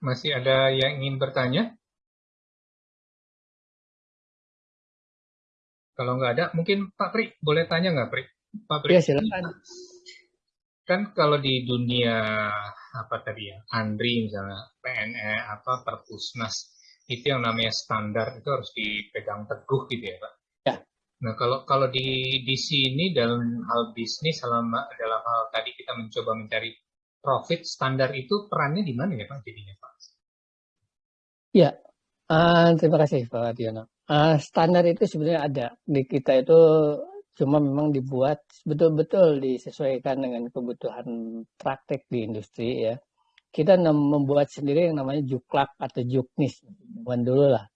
Masih ada yang ingin bertanya kalau nggak ada mungkin Pak Pri boleh tanya nggak Pri Pak Pri ya silakan kan kalau di dunia apa tadi ya Andri misalnya PNE apa Perpusnas itu yang namanya standar itu harus dipegang teguh gitu ya pak. Ya. Nah kalau kalau di di sini dalam hal bisnis dalam dalam hal tadi kita mencoba mencari profit standar itu perannya di mana ya pak jadinya pak? Ya, uh, terima kasih Pak Tiono. Uh, standar itu sebenarnya ada di kita itu cuma memang dibuat betul-betul disesuaikan dengan kebutuhan praktek di industri ya. Kita membuat sendiri yang namanya juklak atau juknis. Bukan dulu lah.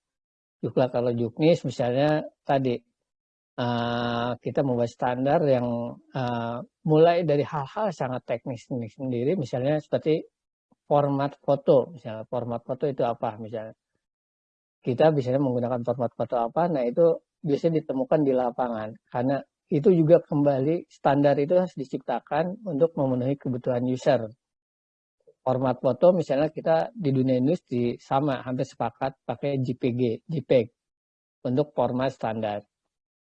Juklak atau juknis misalnya tadi uh, kita membuat standar yang uh, mulai dari hal-hal sangat teknis sendiri misalnya seperti format foto misalnya format foto itu apa misalnya kita biasanya menggunakan format foto apa nah itu biasanya ditemukan di lapangan karena itu juga kembali standar itu harus diciptakan untuk memenuhi kebutuhan user. Format foto misalnya kita di dunia industri sama hampir sepakat pakai JPG, JPEG untuk format standar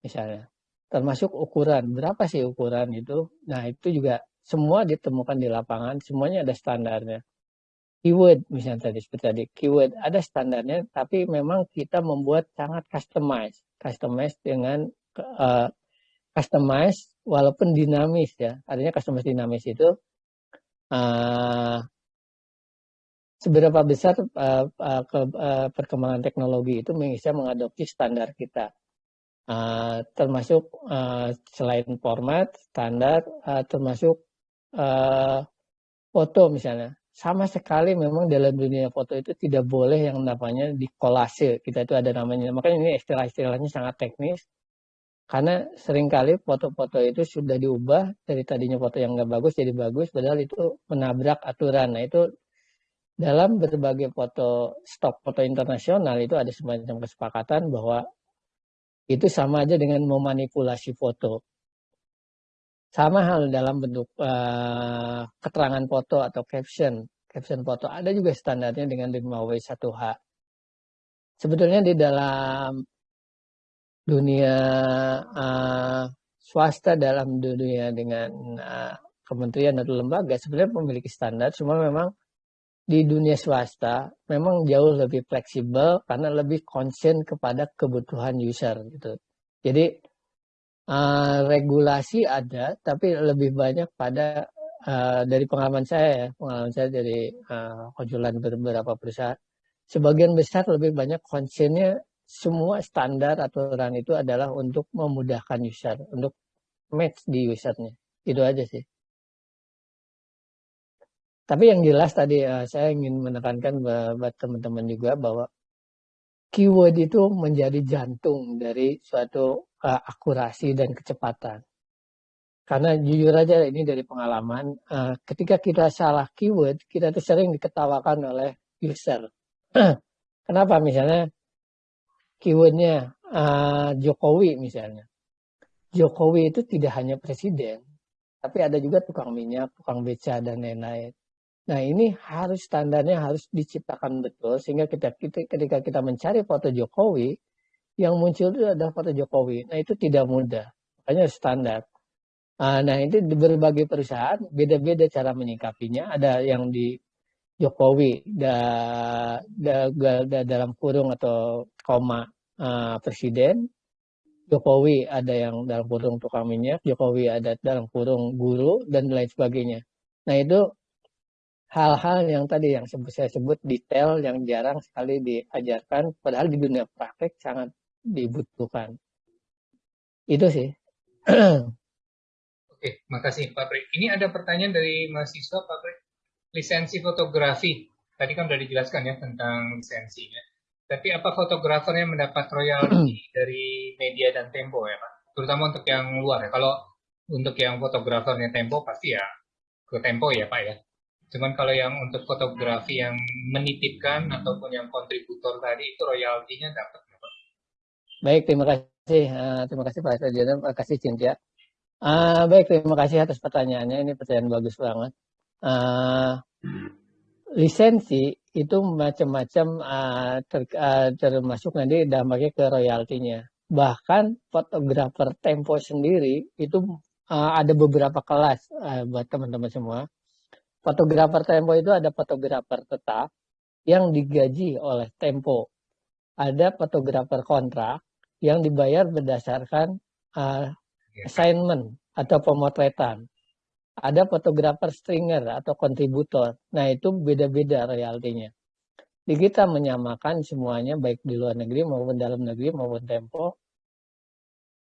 misalnya. Termasuk ukuran, berapa sih ukuran itu? Nah itu juga semua ditemukan di lapangan, semuanya ada standarnya. Keyword misalnya tadi seperti tadi, keyword ada standarnya, tapi memang kita membuat sangat customize, customize dengan uh, customize walaupun dinamis ya. Artinya customize dinamis itu uh, seberapa besar uh, uh, ke, uh, perkembangan teknologi itu bisa mengadopsi standar kita. Uh, termasuk uh, selain format, standar, uh, termasuk uh, foto misalnya. Sama sekali memang dalam dunia foto itu tidak boleh yang namanya dikolase. Kita itu ada namanya. Makanya ini istilah-istilahnya sangat teknis. Karena sering kali foto-foto itu sudah diubah dari tadinya foto yang nggak bagus jadi bagus, padahal itu menabrak aturan. Nah itu dalam berbagai foto stok foto internasional itu ada semacam kesepakatan bahwa itu sama aja dengan memanipulasi foto. Sama hal dalam bentuk uh, keterangan foto atau caption. Caption foto ada juga standarnya dengan 5W1H. Sebetulnya di dalam dunia uh, swasta dalam dunia dengan uh, kementerian atau lembaga sebenarnya memiliki standar, cuma memang di dunia swasta memang jauh lebih fleksibel karena lebih concern kepada kebutuhan user gitu. Jadi uh, regulasi ada, tapi lebih banyak pada uh, dari pengalaman saya ya, pengalaman saya dari uh, konsulan beberapa perusahaan, sebagian besar lebih banyak concernnya semua standar aturan itu adalah untuk memudahkan user, untuk match di usernya. Itu aja sih. Tapi yang jelas tadi uh, saya ingin menekankan buat teman-teman juga bahwa keyword itu menjadi jantung dari suatu uh, akurasi dan kecepatan. Karena jujur aja ini dari pengalaman, uh, ketika kita salah keyword, kita tuh sering diketawakan oleh user. Kenapa misalnya keywordnya uh, Jokowi misalnya. Jokowi itu tidak hanya presiden, tapi ada juga tukang minyak, tukang beca dan lain-lain. Nah ini harus standarnya harus diciptakan betul sehingga kita, kita ketika kita mencari foto Jokowi yang muncul itu adalah foto Jokowi. Nah itu tidak mudah, makanya standar. Ah, nah di berbagai perusahaan beda-beda cara menyikapinya. Ada yang di Jokowi da, da, da, dalam kurung atau koma uh, presiden, Jokowi ada yang dalam kurung tukang minyak, Jokowi ada dalam kurung guru dan lain sebagainya. Nah itu hal-hal yang tadi yang saya sebut detail yang jarang sekali diajarkan padahal di dunia praktek sangat dibutuhkan. Itu sih. Oke makasih Pak Pri ini ada pertanyaan dari mahasiswa Pak Pri lisensi fotografi. Tadi kan sudah dijelaskan ya tentang lisensinya. Tapi apa fotografernya mendapat royalti dari media dan Tempo ya Pak? Terutama untuk yang luar ya. Kalau untuk yang fotografernya Tempo pasti ya ke Tempo ya Pak ya Cuman kalau yang untuk fotografi yang menitipkan ataupun yang kontributor tadi itu royaltinya dapat? Baik, terima kasih. Uh, terima kasih Pak Sarjana, terima kasih Cintia. Uh, baik, terima kasih atas pertanyaannya. Ini pertanyaan bagus banget. Uh, lisensi itu macam-macam uh, ter, uh, termasuk nanti dampaknya ke royaltinya. Bahkan fotografer Tempo sendiri itu uh, ada beberapa kelas uh, buat teman-teman semua Fotografer Tempo itu ada fotografer tetap yang digaji oleh Tempo. Ada fotografer kontrak yang dibayar berdasarkan uh, assignment atau pemotretan. Ada fotografer stringer atau kontributor. Nah itu beda-beda royaltinya. Di kita menyamakan semuanya baik di luar negeri maupun dalam negeri maupun Tempo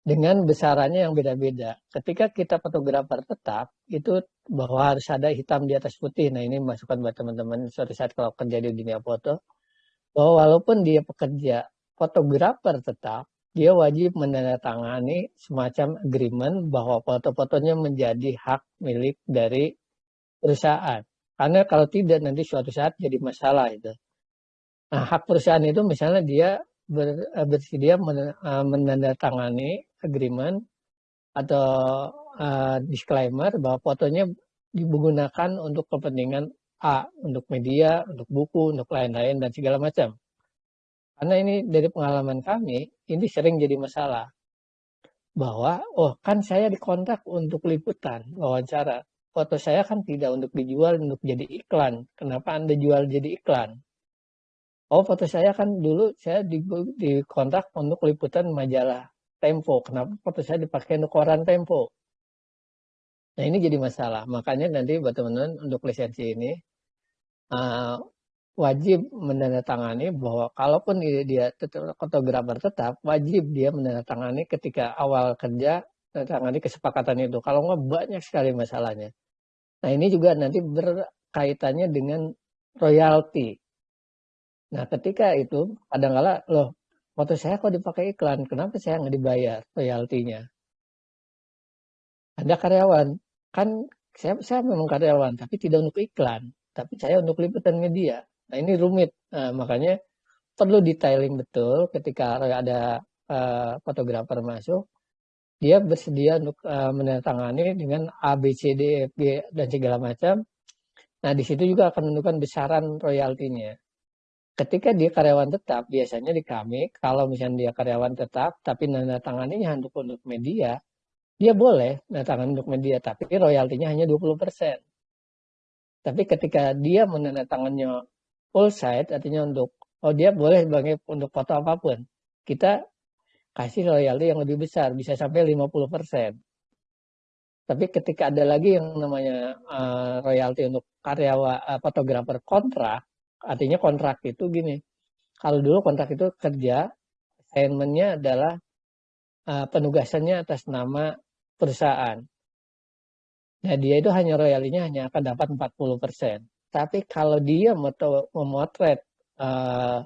dengan besarannya yang beda-beda. Ketika kita fotografer tetap, itu bahwa harus ada hitam di atas putih. Nah ini masukan buat teman-teman suatu saat kalau kerja di dunia foto, bahwa walaupun dia pekerja fotografer tetap, dia wajib menandatangani semacam agreement bahwa foto-fotonya menjadi hak milik dari perusahaan. Karena kalau tidak nanti suatu saat jadi masalah itu. Nah hak perusahaan itu misalnya dia ber, bersedia menandatangani agreement atau uh, disclaimer bahwa fotonya digunakan untuk kepentingan A, untuk media, untuk buku, untuk lain-lain dan segala macam. Karena ini dari pengalaman kami, ini sering jadi masalah. Bahwa, oh kan saya dikontrak untuk liputan, wawancara. Foto saya kan tidak untuk dijual, untuk jadi iklan. Kenapa Anda jual jadi iklan? Oh foto saya kan dulu saya dikontrak untuk liputan majalah Tempo. Kenapa foto saya dipakai untuk koran Tempo? Nah ini jadi masalah. Makanya nanti buat teman-teman untuk lisensi ini, uh, wajib menandatangani bahwa kalaupun dia tetap fotografer tetap wajib dia menandatangani ketika awal kerja menandatangani kesepakatan itu. Kalau nggak banyak sekali masalahnya. Nah ini juga nanti berkaitannya dengan royalti. Nah ketika itu kadang-kala loh foto saya kok dipakai iklan, kenapa saya nggak dibayar royaltinya? Anda karyawan, kan saya, saya memang karyawan, tapi tidak untuk iklan, tapi saya untuk liputan media. Nah ini rumit, nah, makanya perlu detailing betul ketika ada uh, fotografer masuk, dia bersedia untuk uh, menandatangani dengan A, B, C, D, F, G, dan segala macam. Nah di situ juga akan menentukan besaran royaltinya. Ketika dia karyawan tetap, biasanya di kami, kalau misalnya dia karyawan tetap, tapi menandatanganinya untuk untuk media, dia boleh menandatangani untuk media, tapi royaltinya hanya 20%. Tapi ketika dia menandatangannya full site artinya untuk oh dia boleh sebagai untuk foto apa pun. Kita kasih royalti yang lebih besar bisa sampai 50%. Tapi ketika ada lagi yang namanya uh, royalti untuk karyawan uh, fotografer kontrak, artinya kontrak itu gini. Kalau dulu kontrak itu kerja, assignmentnya adalah uh, penugasannya atas nama perusahaan. Nah, dia itu hanya royaltinya hanya akan dapat 40%. Tapi kalau dia memotret uh,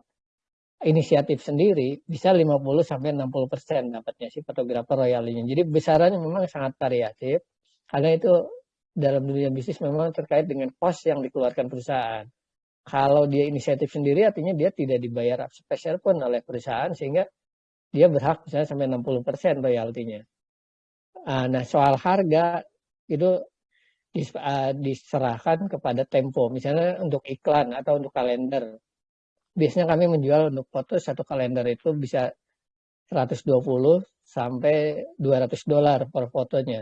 inisiatif sendiri bisa 50 sampai 60 persen dapatnya si fotografer royalnya. Jadi besarannya memang sangat variatif karena itu dalam dunia bisnis memang terkait dengan cost yang dikeluarkan perusahaan. Kalau dia inisiatif sendiri artinya dia tidak dibayar spesial pun oleh perusahaan sehingga dia berhak misalnya sampai 60 persen royaltinya. Ah, nah soal harga itu Eh, diserahkan kepada Tempo. Misalnya untuk iklan atau untuk kalender. Biasanya kami menjual untuk foto satu kalender itu bisa 120 sampai 200 dolar per fotonya.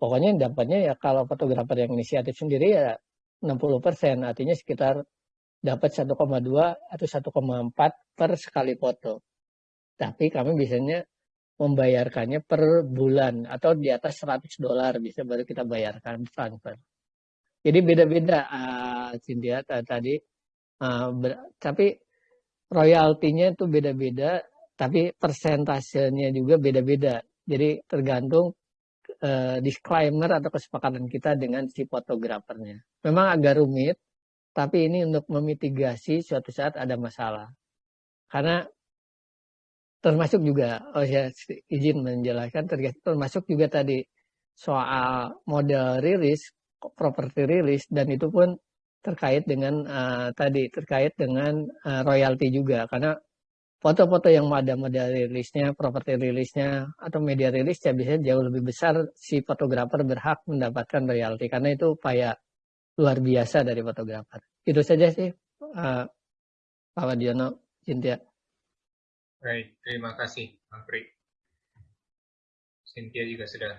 Pokoknya dapatnya ya kalau fotografer yang inisiatif sendiri ya 60 persen, artinya sekitar dapat 1,2 atau 1,4 per sekali foto. Tapi kami biasanya membayarkannya per bulan atau di atas 100 dolar bisa baru kita bayarkan transfer. Jadi beda-beda uh, tadi uh, tapi royaltinya itu beda-beda tapi persentasenya juga beda-beda. Jadi tergantung uh, disclaimer atau kesepakatan kita dengan si fotografernya. Memang agak rumit, tapi ini untuk memitigasi suatu saat ada masalah. Karena termasuk juga oh ya izin menjelaskan termasuk juga tadi soal model rilis properti rilis dan itu pun terkait dengan uh, tadi terkait dengan uh, royalti juga karena foto-foto yang ada model rilisnya, properti rilisnya atau media rilisnya biasanya jauh lebih besar si fotografer berhak mendapatkan royalti karena itu upaya luar biasa dari fotografer. Itu saja sih uh, Pak Wadiono, Cynthia. Baik, terima kasih, Bang Pri. Cynthia juga sudah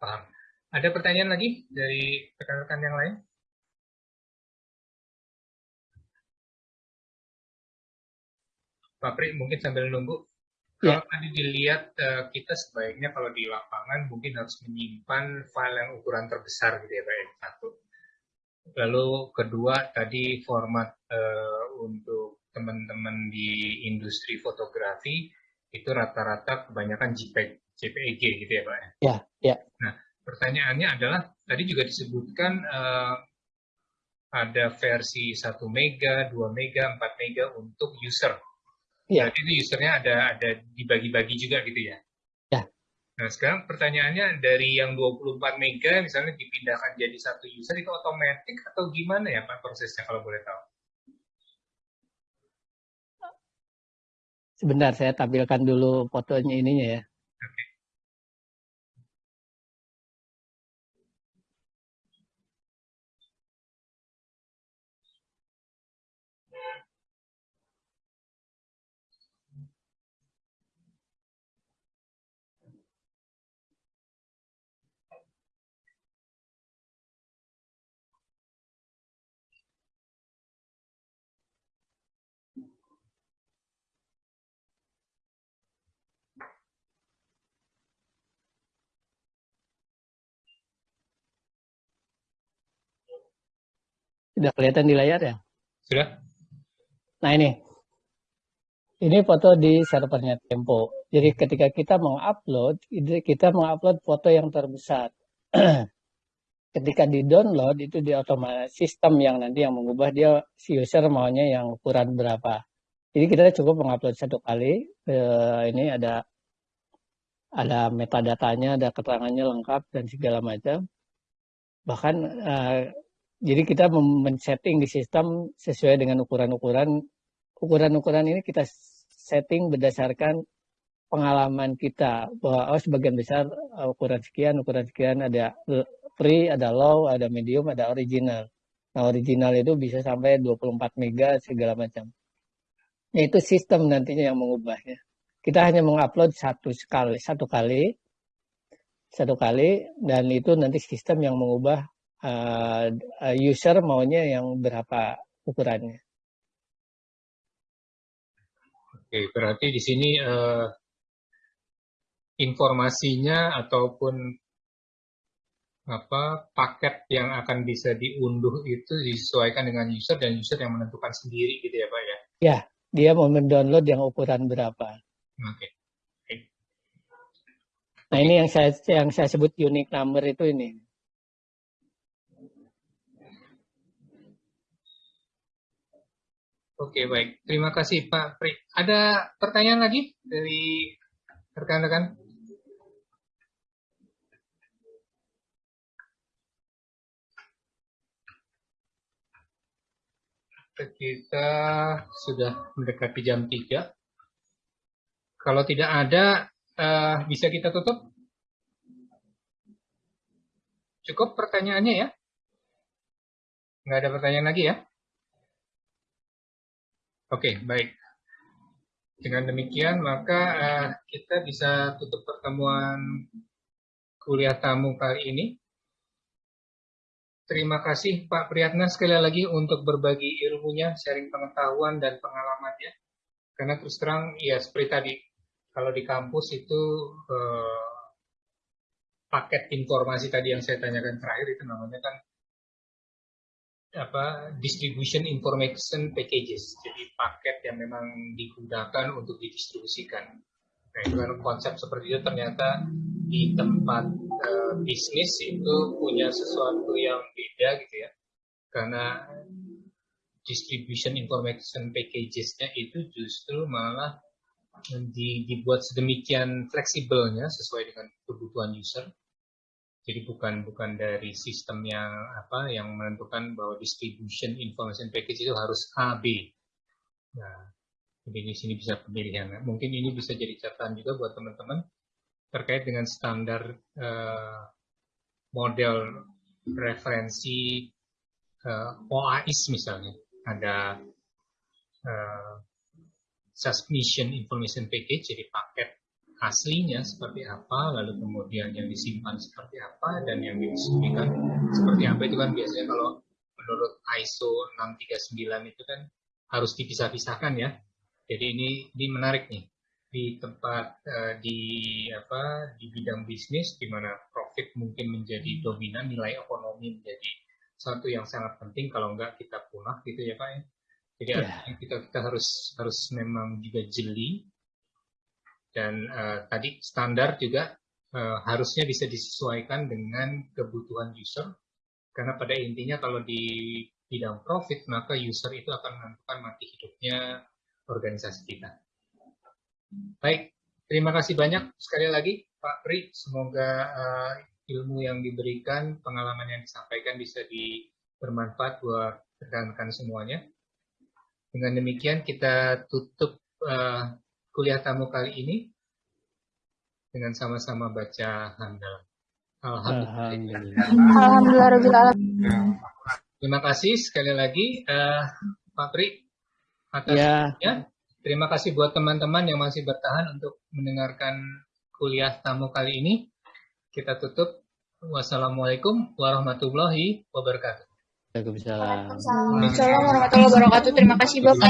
paham. Ada pertanyaan lagi dari rekan-rekan yang lain? Pak Pri, mungkin sambil nunggu. Ya. Kalau tadi dilihat, eh, kita sebaiknya kalau di lapangan mungkin harus menyimpan file yang ukuran terbesar gitu ya Pak ya, satu. Lalu kedua tadi format uh, untuk teman-teman di industri fotografi itu rata-rata kebanyakan JPEG, JPEG gitu ya Pak? Ya, ya. Nah, pertanyaannya adalah tadi juga disebutkan uh, ada versi 1 mega, 2 mega, 4 mega untuk user. Ya. Berarti itu usernya ada ada dibagi-bagi juga gitu ya? Ya. Nah, sekarang pertanyaannya dari yang 24 mega misalnya dipindahkan jadi satu user itu otomatis atau gimana ya Pak prosesnya kalau boleh tahu? Sebentar saya tampilkan dulu fotonya ininya ya. Sudah kelihatan di layar ya? Sudah. Nah ini, ini foto di servernya Tempo. Jadi ketika kita mengupload, kita mengupload foto yang terbesar. ketika di download itu di otomatis sistem yang nanti yang mengubah dia si user maunya yang ukuran berapa. Jadi kita cukup mengupload satu kali. Eh, ini ada ada metadatanya, ada keterangannya lengkap dan segala macam. Bahkan eh, jadi kita men-setting di sistem sesuai dengan ukuran-ukuran. Ukuran-ukuran ini kita setting berdasarkan pengalaman kita bahwa oh sebagian besar uh, ukuran sekian, ukuran sekian ada free, ada low, ada medium, ada original. Nah, original itu bisa sampai 24 mega segala macam. Nah, itu sistem nantinya yang mengubahnya. Kita hanya mengupload satu sekali, satu kali, satu kali, dan itu nanti sistem yang mengubah uh, user maunya yang berapa ukurannya. Oke, berarti di sini uh, informasinya ataupun apa paket yang akan bisa diunduh itu disesuaikan dengan user dan user yang menentukan sendiri gitu ya Pak ya? Ya, dia mau mendownload yang ukuran berapa. Oke. Okay. Nah ini yang saya yang saya sebut unique number itu ini. Oke baik, terima kasih Pak Pri. Ada pertanyaan lagi dari rekan-rekan? kita sudah mendekati jam 3. Kalau tidak ada, uh, bisa kita tutup? Cukup pertanyaannya ya? Nggak ada pertanyaan lagi ya? Oke, baik. Dengan demikian, maka uh, kita bisa tutup pertemuan kuliah tamu kali ini. Terima kasih Pak Priyatna sekali lagi untuk berbagi ilmunya, sharing pengetahuan dan pengalamannya. Karena terus terang, ya seperti tadi, kalau di kampus itu eh, paket informasi tadi yang saya tanyakan terakhir itu namanya kan apa distribution information packages. Jadi paket yang memang digunakan untuk didistribusikan. Nah itu kan konsep seperti itu ternyata di tempat uh, bisnis itu punya sesuatu yang beda gitu ya karena distribution information packages-nya itu justru malah di, dibuat sedemikian fleksibelnya sesuai dengan kebutuhan user jadi bukan bukan dari sistem yang apa yang menentukan bahwa distribution information package itu harus A B. Nah jadi di sini bisa pemilihan. Mungkin ini bisa jadi catatan juga buat teman-teman terkait dengan standar uh, model referensi uh, eh, OAIS misalnya. Ada uh, submission information package jadi paket aslinya seperti apa lalu kemudian yang disimpan seperti apa dan yang didistribusikan seperti apa. Itu kan biasanya kalau menurut ISO 639 itu kan harus dipisah-pisahkan ya. Jadi ini ini menarik nih. Di tempat uh, di apa di bidang bisnis di mana profit mungkin menjadi dominan nilai ekonomi menjadi satu yang sangat penting kalau enggak kita punah gitu ya pak ya. Jadi yeah. kita kita harus harus memang juga jeli dan uh, tadi standar juga uh, harusnya bisa disesuaikan dengan kebutuhan user karena pada intinya kalau di bidang profit maka user itu akan menentukan mati hidupnya organisasi kita. Baik, terima kasih banyak sekali lagi Pak Pri. Semoga uh, ilmu yang diberikan, pengalaman yang disampaikan bisa di, bermanfaat buat rekan-rekan semuanya. Dengan demikian kita tutup uh, kuliah tamu kali ini dengan sama-sama baca handal. Alhamdulillah. Alhamdulillah. Terima kasih sekali lagi uh, Pak Pri atas ya. Terima kasih buat teman-teman yang masih bertahan untuk mendengarkan kuliah tamu kali ini. Kita tutup. Wassalamualaikum warahmatullahi wabarakatuh. Waalaikumsalam. Waalaikumsalam warahmatullahi wabarakatuh. Terima kasih Bapak.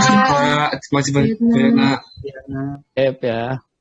Terima kasih Pak. Terima kasih banyak. Ya.